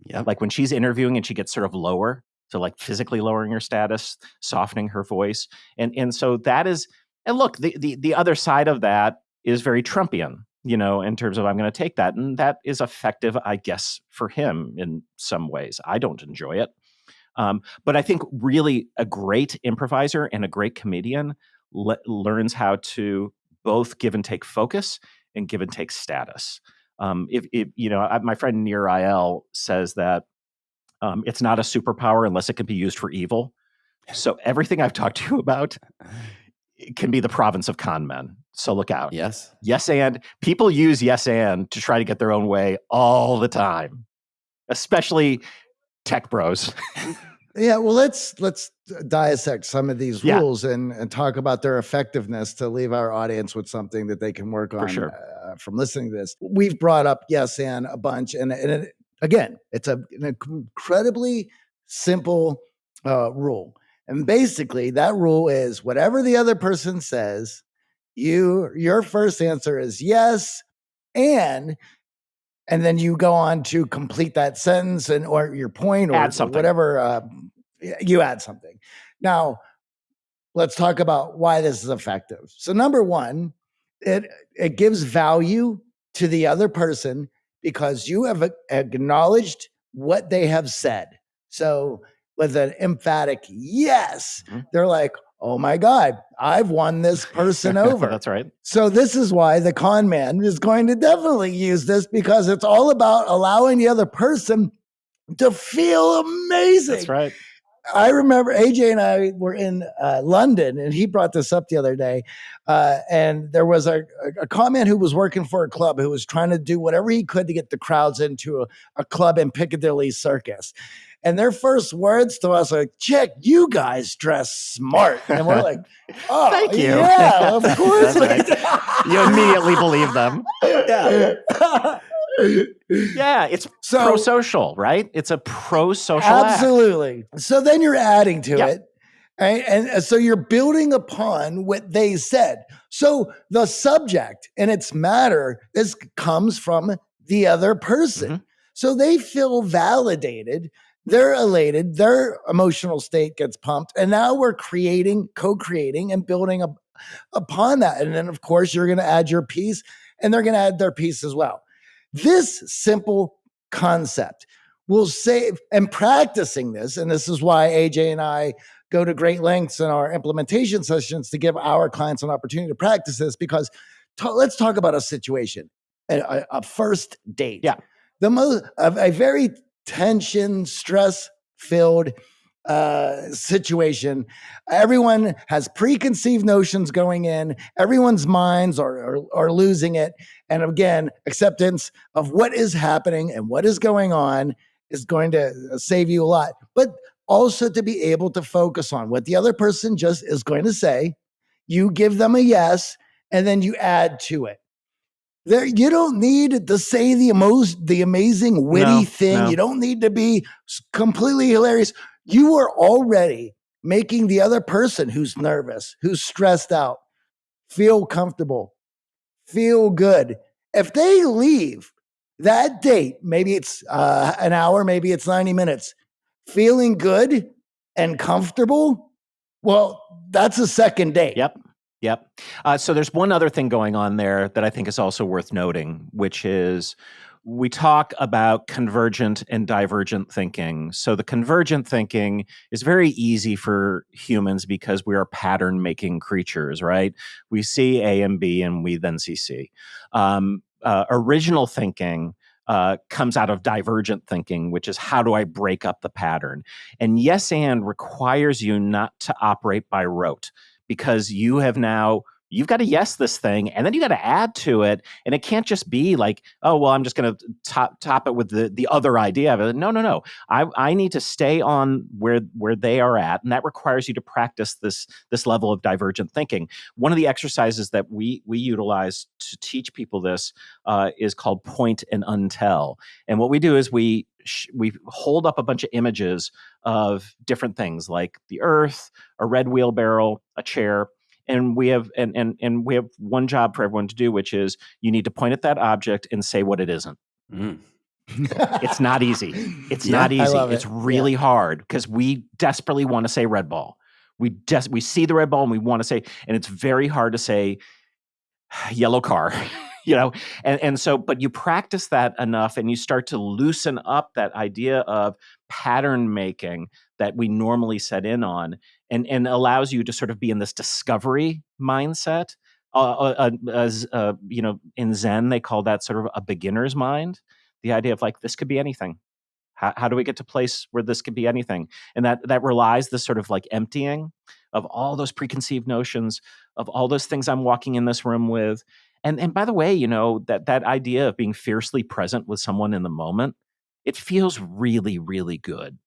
Yep. like when she's interviewing and she gets sort of lower so like physically lowering her status softening her voice and and so that is and look the the, the other side of that is very trumpian you know in terms of i'm going to take that and that is effective i guess for him in some ways i don't enjoy it um, but i think really a great improviser and a great comedian le- learns how to both give and take focus and give and take status um, if, if you know I, my friend Nir Eyal says that um, it's not a superpower unless it can be used for evil. So everything I've talked to you about can be the province of con men. So look out. Yes. Yes and people use yes and to try to get their own way all the time, especially tech bros. Yeah, well, let's let's dissect some of these Yeah. rules and, and talk about their effectiveness to leave our audience with something that they can work on sure. uh, from listening to this. We've brought up yes and a bunch, and, and it, again, it's a, an incredibly simple uh, rule, and basically that rule is whatever the other person says, you your first answer is yes, and and then you go on to complete that sentence and or your point or Add something. whatever uh, you add something now let's talk about why this is effective so number one it it gives value to the other person because you have acknowledged what they have said so with an emphatic yes Mhm. they're like oh my god i've won this person over That's right. so this is why the con man is going to definitely use this because it's all about allowing the other person to feel amazing. That's right. I remember AJ and I were in uh, London, and he brought this up the other day. Uh, and there was a, a, man who was working for a club who was trying to do whatever he could to get the crowds into a, a club in Piccadilly Circus. And their first words to us are, "Chick, you guys dress smart," and we're like, "Oh, Thank you. Yeah, of course." We You immediately believe them. Yeah. Yeah, it's So- pro-social, right? It's a pro-social act. Absolutely. So then you're adding to Yeah. it. Right? And so you're building upon what they said. So the subject and its matter is comes from the other person. Mhm. So they feel validated. They're elated. Their emotional state gets pumped. And now we're creating, co-creating and building up upon that. And then of course you're going to add your piece and they're going to add their piece as well. This simple concept will save and practicing this, and this is why AJ and I go to great lengths in our implementation sessions to give our clients an opportunity to practice this because ta- let's talk about a situation, a, a- a first date. Yeah. The most a, a very tension, stress filled uh situation. Everyone has preconceived notions going in. Everyone's minds are, are are losing it. And again acceptance of what is happening and what is going on is going to uh, save you a lot. But also to be able to focus on what the other person just is going to say. You give them a yes and then you add to it there you don't need to say the most the amazing witty No, thing no. you don't need to be completely hilarious you are already making the other person who's nervous who's stressed out feel comfortable feel good if they leave that date maybe it's uh, an hour maybe it's 90 minutes feeling good and comfortable Well, that's a second date. Yep. Yep. Uh, so there's one other thing going on there that I think is also worth noting, which is we talk about convergent and divergent thinking. So the convergent thinking is very easy for humans because we are pattern making creatures, right? We see A and B and we then see C. Um, uh, original thinking uh, comes out of divergent thinking, which is how do I break up the pattern? And yes and requires you not to operate by rote because you have now you've got to yes this thing and then you got to add to it and it can't just be like oh well i'm just going to top top it with the the other idea of it. No no no. I i need to stay on where where they are at and that requires you to practice this this level of divergent thinking. One of the exercises that we we utilize to teach people this uh, is called point and untell and what we do is we we hold up a bunch of images of different things like the earth a red wheelbarrow a chair and we have and and and we have one job for everyone to do which is you need to point at that object and say what it isn't. Mm. it's not easy. It's yeah, not easy. it's really yeah. hard because we desperately want to say red ball. We just we see the red ball and we want to say and it's very hard to say yellow car you know? And and so but you practice that enough and you start to loosen up that idea of pattern making that we normally set in on and and allows you to sort of be in this discovery mindset uh, uh, uh, as uh, you know in zen they call that sort of a beginner's mind the idea of like this could be anything. How, how do we get to place where this could be anything? And that that relies this sort of like emptying of all those preconceived notions of all those things i'm walking in this room with. And and by the way you know that that idea of being fiercely present with someone in the moment it feels really really good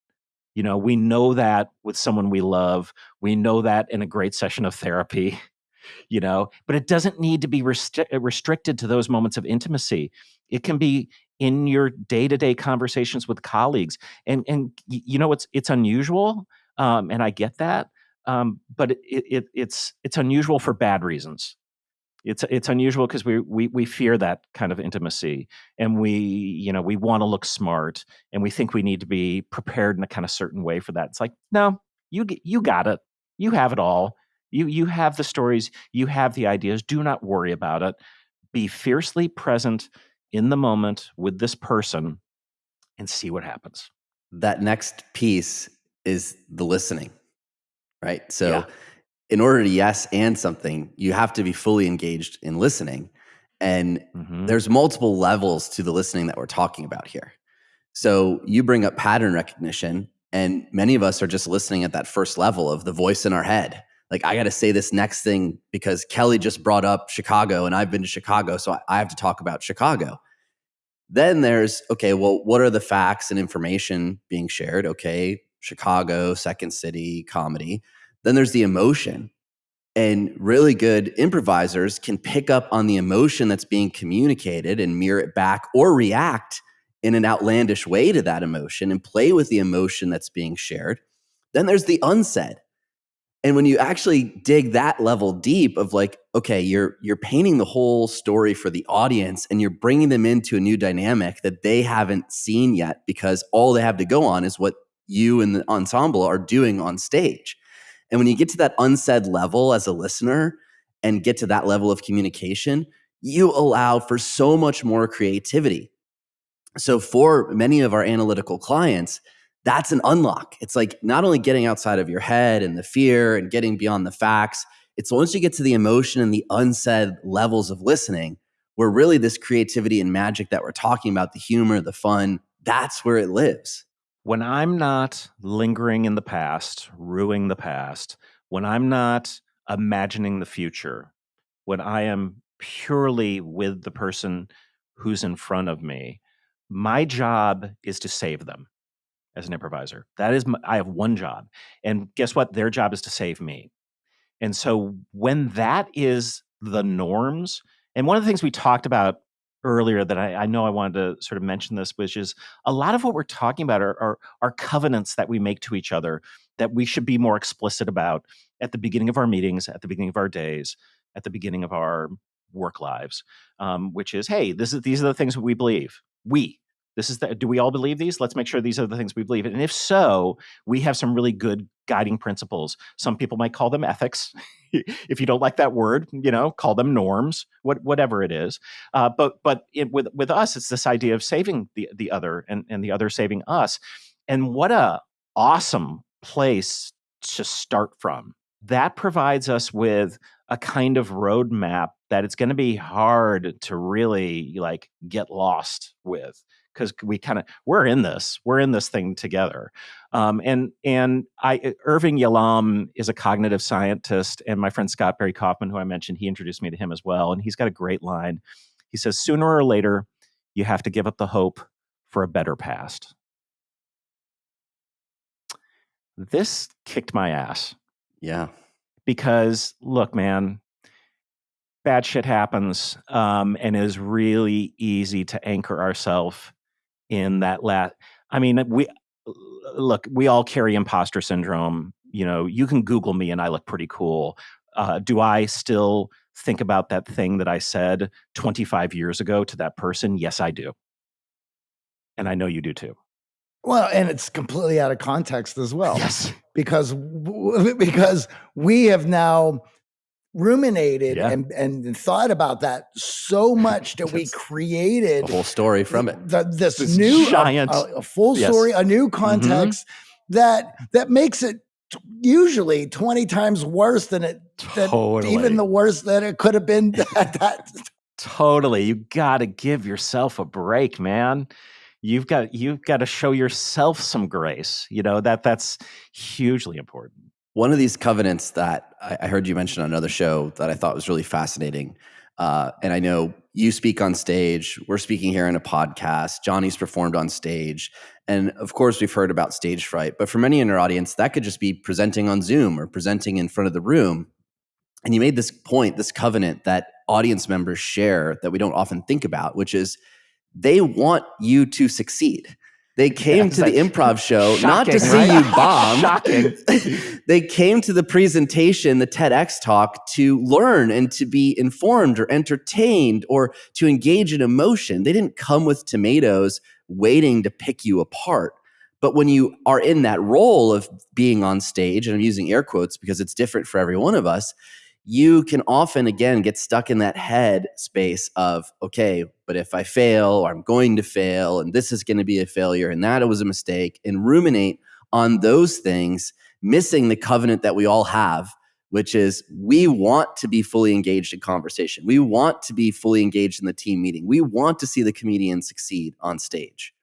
you know, we know that with someone we love. We know that in a great session of therapy, you know, but it doesn't need to be restri- uh, restricted to those moments of intimacy. It can be in your day-to-day conversations with colleagues. And and you know it's it's unusual um, and I get that. Um, but it, it, it's it's unusual for bad reasons it's it's unusual because we, we we fear that kind of intimacy and we you know we want to look smart and we think we need to be prepared in a kind of certain way for that. It's like no you you got it. You have it all. You you have the stories. You have the ideas. Do not worry about it. Be fiercely present in the moment with this person and see what happens. That next piece is the listening right? So yeah in order to yes and something, you have to be fully engaged in listening. And mm-hmm. there's multiple levels to the listening that we're talking about here. So you bring up pattern recognition, and many of us are just listening at that first level of the voice in our head. Like, I got to say this next thing because Kelly just brought up Chicago, and I've been to Chicago, so I have to talk about Chicago. Then there's, okay, well, what are the facts and information being shared? Okay, Chicago, Second City, comedy. Then there's the emotion. And really good improvisers can pick up on the emotion that's being communicated and mirror it back or react in an outlandish way to that emotion and play with the emotion that's being shared. Then there's the unsaid. And when you actually dig that level deep of like, okay, you're you're painting the whole story for the audience and you're bringing them into a new dynamic that they haven't seen yet because all they have to go on is what you and the ensemble are doing on stage. And when you get to that unsaid level as a listener and get to that level of communication, you allow for so much more creativity. So, for many of our analytical clients, that's an unlock. It's like not only getting outside of your head and the fear and getting beyond the facts, it's once you get to the emotion and the unsaid levels of listening, where really this creativity and magic that we're talking about, the humor, the fun, that's where it lives when I'm not lingering in the past, ruining the past, when I'm not imagining the future, when I am purely with the person who's in front of me, my job is to save them as an improviser. That is, my, I have one job. And guess what? Their job is to save me. And so when that is the norms, and one of the things we talked about earlier that I, I, know I wanted to sort of mention this, which is a lot of what we're talking about are, are, are covenants that we make to each other that we should be more explicit about at the beginning of our meetings, at the beginning of our days, at the beginning of our work lives, um, which is, hey, this is these are the things we believe. We. This is the, do we all believe these? Let's make sure these are the things we believe. And if so, we have some really good guiding principles. Some people might call them ethics. if you don't like that word, you know, call them norms, what, whatever it is. Uh, but but it, with with us, it's this idea of saving the the other and and the other saving us. And what a awesome place to start from. That provides us with a kind of roadmap that it's going to be hard to really like get lost with because we kind of we're in this we're in this thing together. Um, and and i irving yalom is a cognitive scientist and my friend scott barry kaufman who i mentioned he introduced me to him as well and he's got a great line. He says sooner or later you have to give up the hope for a better past. This kicked my ass. Yeah. Because look man bad shit happens um, and it is really easy to anchor ourselves in that last i mean we look we all carry imposter syndrome you know you can google me and i look pretty cool. Uh, do i still think about that thing that i said 25 years ago to that person? Yes i do. And i know you do too. Well and it's completely out of context as well yes. because because we have now ruminated Yeah. and, and thought about that so much that we created a whole story from it the, this, This new a- giant- a, a full Yes. story, a new mm-hmm. context that that makes it t- usually 20 times worse than it than Totally. even the worst that it could have been at that Totally. You got to give yourself a break, man. You've got you've got to show yourself some grace. You know, that that's hugely important. One of these covenants that I, I heard you mention on another show that I thought was really fascinating, uh, and I know you speak on stage. We're speaking here in a podcast. Johnny's performed on stage, and of course, we've heard about stage fright. But for many in our audience, that could just be presenting on Zoom or presenting in front of the room. And you made this point, this covenant that audience members share that we don't often think about, which is they want you to succeed. They came it's to the improv show not to shocking, see right? you bomb. Shocking. they came to the presentation, the TEDx talk, to learn and to be informed or entertained or to engage in emotion. They didn't come with tomatoes waiting to pick you apart. But when you are in that role of being on stage, and I'm using air quotes because it's different for every one of us, you can often again get stuck in that head space of okay but if i fail or i'm going to fail and this is going to be a failure and that was a mistake and ruminate on those things missing the covenant that we all have which is we want to be fully engaged in conversation we want to be fully engaged in the team meeting we want to see the comedian succeed on stage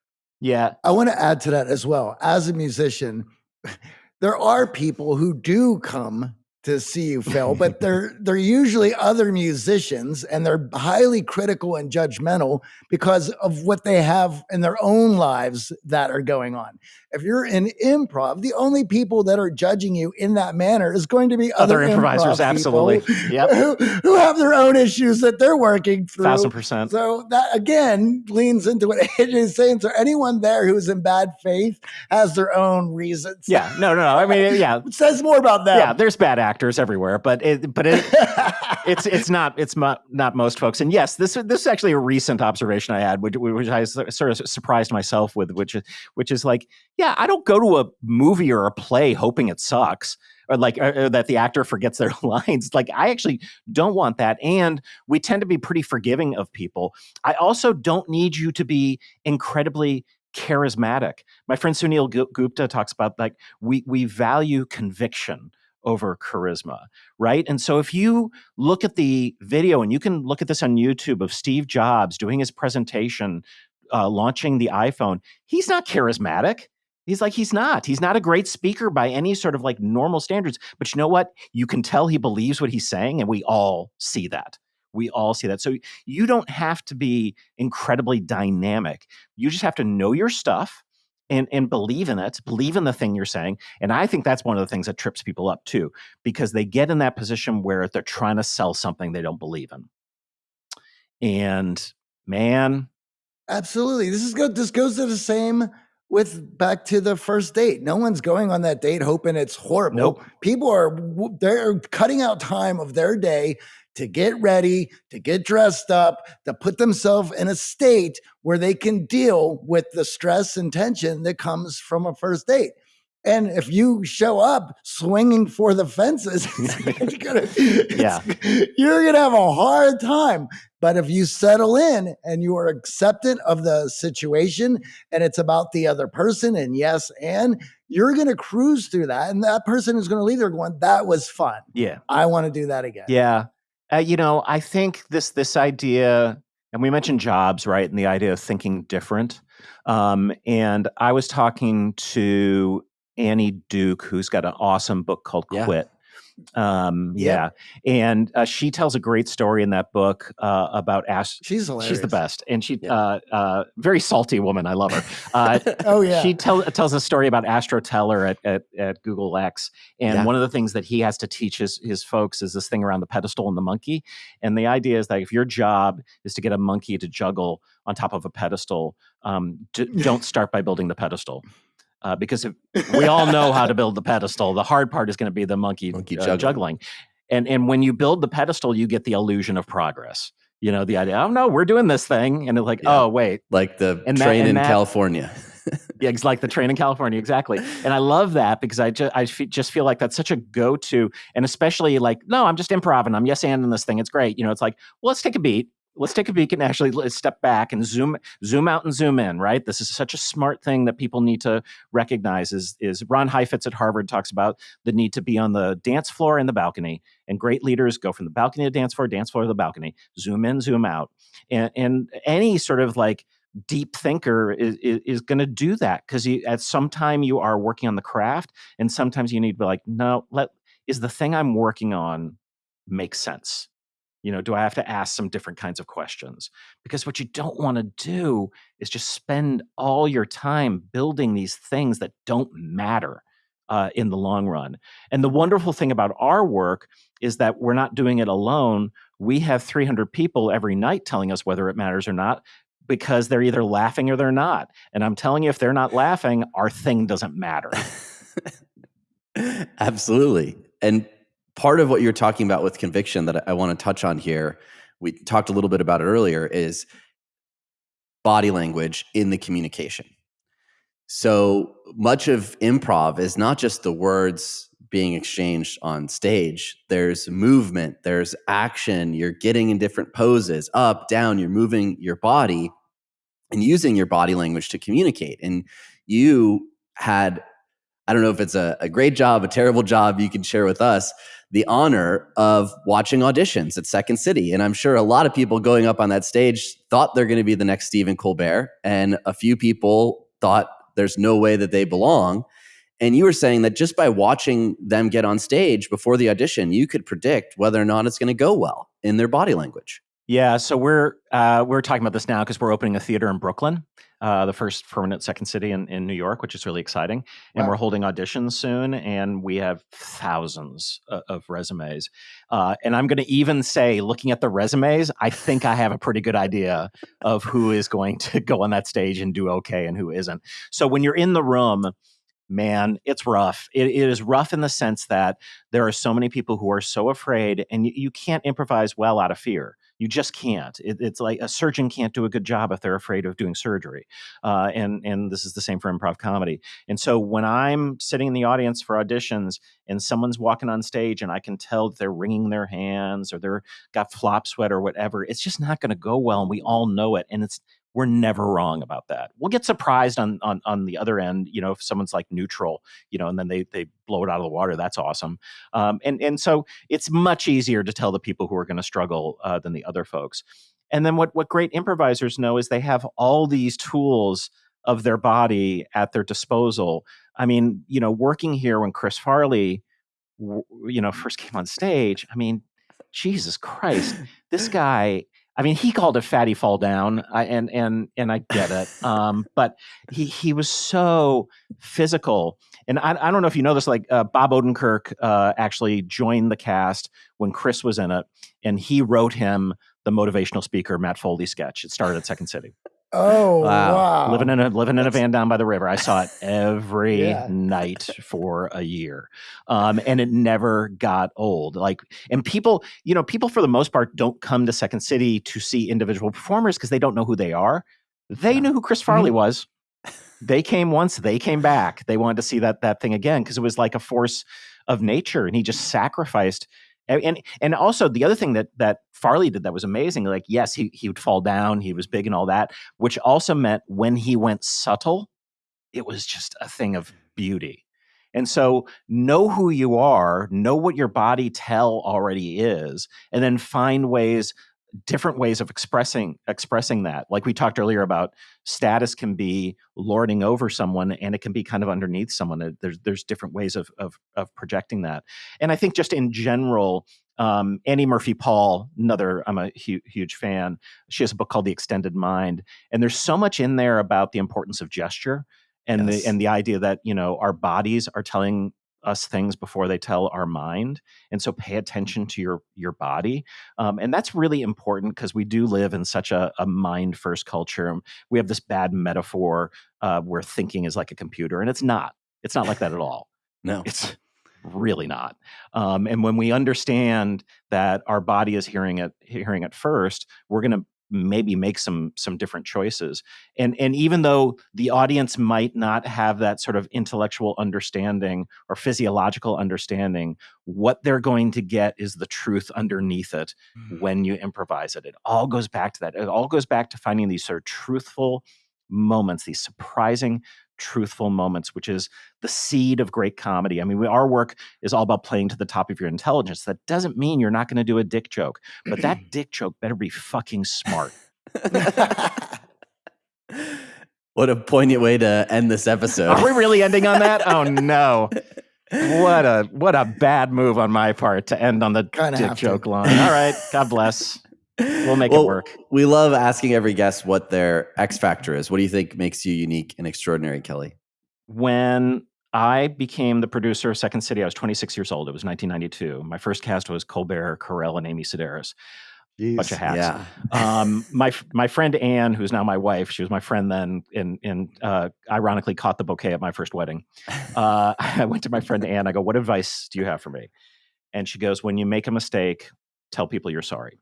Yeah. I want to add to that as well. As a musician, there are people who do come to see you Phil, but they're they're usually other musicians and they're highly critical and judgmental because of what they have in their own lives that are going on. If you're in improv, the only people that are judging you in that manner is going to be other, Other improvisers, improv absolutely. Yep. who, who have their own issues that they're working through. Thousand percent. So that again leans into what AJ is saying. So anyone there who's in bad faith has their own reasons. Yeah. No, no, no. I mean, yeah. It says more about them. Yeah, there's bad actors everywhere, but it, but it, it's it's not it's not not most folks. And yes, this this is actually a recent observation I had, which, which I sort of surprised myself with, which is which is like, yeah, I don't go to a movie or a play hoping it sucks or like or that the actor forgets their lines. Like I actually don't want that, and we tend to be pretty forgiving of people. I also don't need you to be incredibly charismatic. My friend Sunil Gupta talks about like we we value conviction over charisma, right? And so if you look at the video, and you can look at this on YouTube of Steve Jobs doing his presentation, uh, launching the iPhone, he's not charismatic. He's like, he's not. He's not a great speaker by any sort of like normal standards. But you know what? You can tell he believes what he's saying, and we all see that. We all see that. So you don't have to be incredibly dynamic. You just have to know your stuff and and believe in it, believe in the thing you're saying. And I think that's one of the things that trips people up too, because they get in that position where they're trying to sell something they don't believe in. And man, Absolutely. This is good. This goes to the same with back to the first date. No one's going on that date hoping it's horrible. Nope. People are they're cutting out time of their day to get ready, to get dressed up, to put themselves in a state where they can deal with the stress and tension that comes from a first date. And if you show up swinging for the fences, gonna, Yeah. you're going to have a hard time. But if you settle in and you are acceptant of the situation and it's about the other person, and yes, and you're going to cruise through that. And that person is going to leave there going, That was fun. Yeah. I want to do that again. Yeah. Uh, you know, I think this this idea, and we mentioned jobs, right? And the idea of thinking different. Um, and I was talking to Annie Duke, who's got an awesome book called Yeah. Quit. Um, Yeah. yeah, and uh, she tells a great story in that book uh, about Ash. She's hilarious. She's the best, and she Yeah. uh, uh, very salty woman. I love her. Uh, Oh, yeah. she tell, tells a story about Astro Teller at, at, at Google X. And Yeah. one of the things that he has to teach his, his folks is this thing around the pedestal and the monkey. And the idea is that if your job is to get a monkey to juggle on top of a pedestal, um, d- don't start by building the pedestal. Uh, because if, we all know how to build the pedestal. The hard part is going to be the monkey, Monkey uh, juggling. juggling. And, and when you build the pedestal, you get the illusion of progress. You know, the idea, oh no, we're doing this thing. And it's like, Yeah. oh, wait, like the And train and in that- California. yeah, it's like the train in California, exactly. And I love that because I just I just feel like that's such a go to, and especially like, no, I'm just improv and I'm yes and in this thing. It's great. You know, it's like, well, let's take a beat. Let's take a peek and actually let's step back and zoom zoom out and zoom in. Right. This is such a smart thing that people need to recognize. Is is Ron Heifetz at Harvard talks about the need to be on the dance floor and the balcony, and great leaders go from the balcony to dance floor, dance floor to the balcony, zoom in, zoom out, and and any sort of like deep thinker is is, is going to do that because at some time you are working on the craft and sometimes you need to be like no let is the thing i'm working on make sense you know do i have to ask some different kinds of questions because what you don't want to do is just spend all your time building these things that don't matter uh, in the long run and the wonderful thing about our work is that we're not doing it alone we have 300 people every night telling us whether it matters or not because they're either laughing or they're not. And I'm telling you, if they're not laughing, our thing doesn't matter. Absolutely. And part of what you're talking about with conviction that I want to touch on here, we talked a little bit about it earlier, is body language in the communication. So much of improv is not just the words being exchanged on stage. There's movement, there's action, you're getting in different poses, up, down, you're moving your body and using your body language to communicate. And you had, I don't know if it's a, a great job, a terrible job you can share with us, the honor of watching auditions at Second City. And I'm sure a lot of people going up on that stage thought they're going to be the next Stephen Colbert. And a few people thought there's no way that they belong. And you were saying that just by watching them get on stage before the audition, you could predict whether or not it's going to go well in their body language. Yeah, so we're uh, we're talking about this now because we're opening a theater in Brooklyn, uh, the first permanent second city in, in New York, which is really exciting. And Wow. we're holding auditions soon, and we have thousands of, of resumes. Uh, and I'm going to even say, looking at the resumes, I think I have a pretty good idea of who is going to go on that stage and do okay and who isn't. So when you're in the room, man, it's rough. It, it is rough in the sense that there are so many people who are so afraid, and you, you can't improvise well out of fear. You just can't. It, it's like a surgeon can't do a good job if they're afraid of doing surgery, uh, and and this is the same for improv comedy. And so when I'm sitting in the audience for auditions and someone's walking on stage and I can tell that they're wringing their hands or they're got flop sweat or whatever, it's just not going to go well, and we all know it. And it's we're never wrong about that. We'll get surprised on on on the other end, you know, if someone's like neutral, you know, and then they they blow it out of the water. That's awesome. Um, and and so it's much easier to tell the people who are going to struggle uh, than the other folks. And then what what great improvisers know is they have all these tools of their body at their disposal. I mean, you know, working here when Chris Farley, you know, first came on stage. I mean, Jesus Christ, this guy. I mean, he called it "fatty fall down," I, and and and I get it. Um, but he he was so physical, and I, I don't know if you know this. Like uh, Bob Odenkirk uh, actually joined the cast when Chris was in it, and he wrote him the motivational speaker Matt Foley sketch. It started at Second City. Oh Wow. wow! living in a living in a van down by the river. I saw it every Yeah. night for a year, um, and it never got old. Like, and people, you know, people for the most part don't come to Second City to see individual performers because they don't know who they are. They Yeah. knew who Chris Farley was. they came once, they came back. They wanted to see that that thing again because it was like a force of nature, and he just sacrificed. And and also the other thing that that Farley did that was amazing. Like yes, he he would fall down, he was big and all that, which also meant when he went subtle, it was just a thing of beauty. And so know who you are, know what your body tell already is, and then find ways different ways of expressing expressing that like we talked earlier about status can be lording over someone and it can be kind of underneath someone there's there's different ways of of, of projecting that and i think just in general um, Annie Murphy Paul, another, I'm a hu- huge fan. She has a book called The Extended Mind, and there's so much in there about the importance of gesture and yes. the and the idea that you know our bodies are telling us things before they tell our mind and so pay attention to your your body um, and that's really important because we do live in such a, a mind first culture we have this bad metaphor uh, where thinking is like a computer and it's not. It's not like that at all. No. It's really not. Um, and when we understand that our body is hearing it hearing it first we're going to maybe make some some different choices. And and even though the audience might not have that sort of intellectual understanding or physiological understanding what they're going to get is the truth underneath it mm. when you improvise it. It all goes back to that. It all goes back to finding these sort of truthful moments these surprising truthful moments, which is the seed of great comedy. I mean, we, our work is all about playing to the top of your intelligence. That doesn't mean you're not going to do a dick joke, but that dick joke better be fucking smart. what a poignant way to end this episode. Are we really ending on that? Oh no. What a what a bad move on my part to end on the Kinda dick joke to. line. All right, God bless. We'll make well, it work. We love asking every guest what their X factor is. What do you think makes you unique and extraordinary, Kelly? When I became the producer of Second City, I was 26 years old. It was 1992. My first cast was Colbert, Carell, and Amy Sedaris. Jeez, bunch of hats. Yeah. um, my my friend Anne, who's now my wife, she was my friend then, and and uh, ironically caught the bouquet at my first wedding. Uh, I went to my friend Anne. I go, "What advice do you have for me?" And she goes, "When you make a mistake, tell people you're sorry."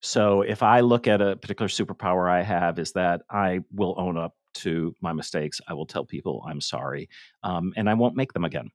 So if I look at a particular superpower I have, is that I will own up to my mistakes. I will tell people I'm sorry, um, and I won't make them again.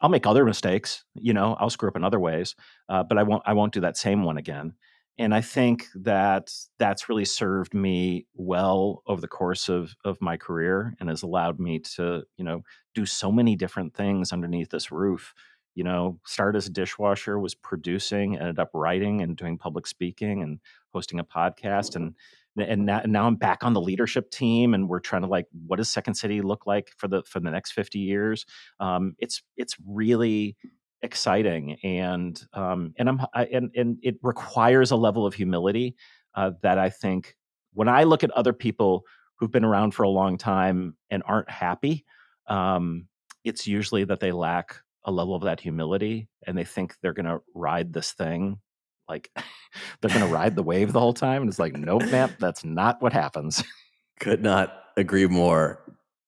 I'll make other mistakes. You know, I'll screw up in other ways, uh, but I won't. I won't do that same one again. And I think that that's really served me well over the course of of my career, and has allowed me to, you know, do so many different things underneath this roof you know, started as a dishwasher, was producing, ended up writing and doing public speaking and hosting a podcast. And and now, I'm back on the leadership team, and we're trying to like, what does Second City look like for the for the next 50 years? Um, it's it's really exciting, and um, and I'm I, and and it requires a level of humility uh, that I think when I look at other people who've been around for a long time and aren't happy, um, it's usually that they lack a level of that humility and they think they're going to ride this thing like they're going to ride the wave the whole time and it's like nope man that's not what happens. Could not agree more.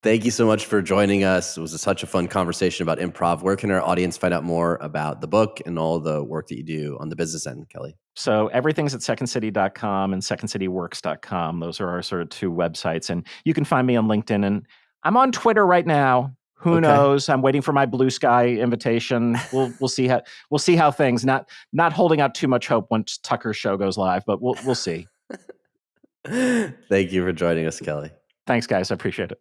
Thank you so much for joining us. It was such a fun conversation about improv. Where can our audience find out more about the book and all the work that you do on the business end kelly? So everything's at secondcity.com and secondcityworks.com those are our sort of two websites and you can find me on linkedin and i'm on twitter right now who okay. knows? I'm waiting for my Bluesky invitation. We'll we'll see how we'll see how things. Not not holding out too much hope once Tucker's show goes live, but we'll we'll see. Thank you for joining us, Kelly. Thanks, guys. I appreciate it.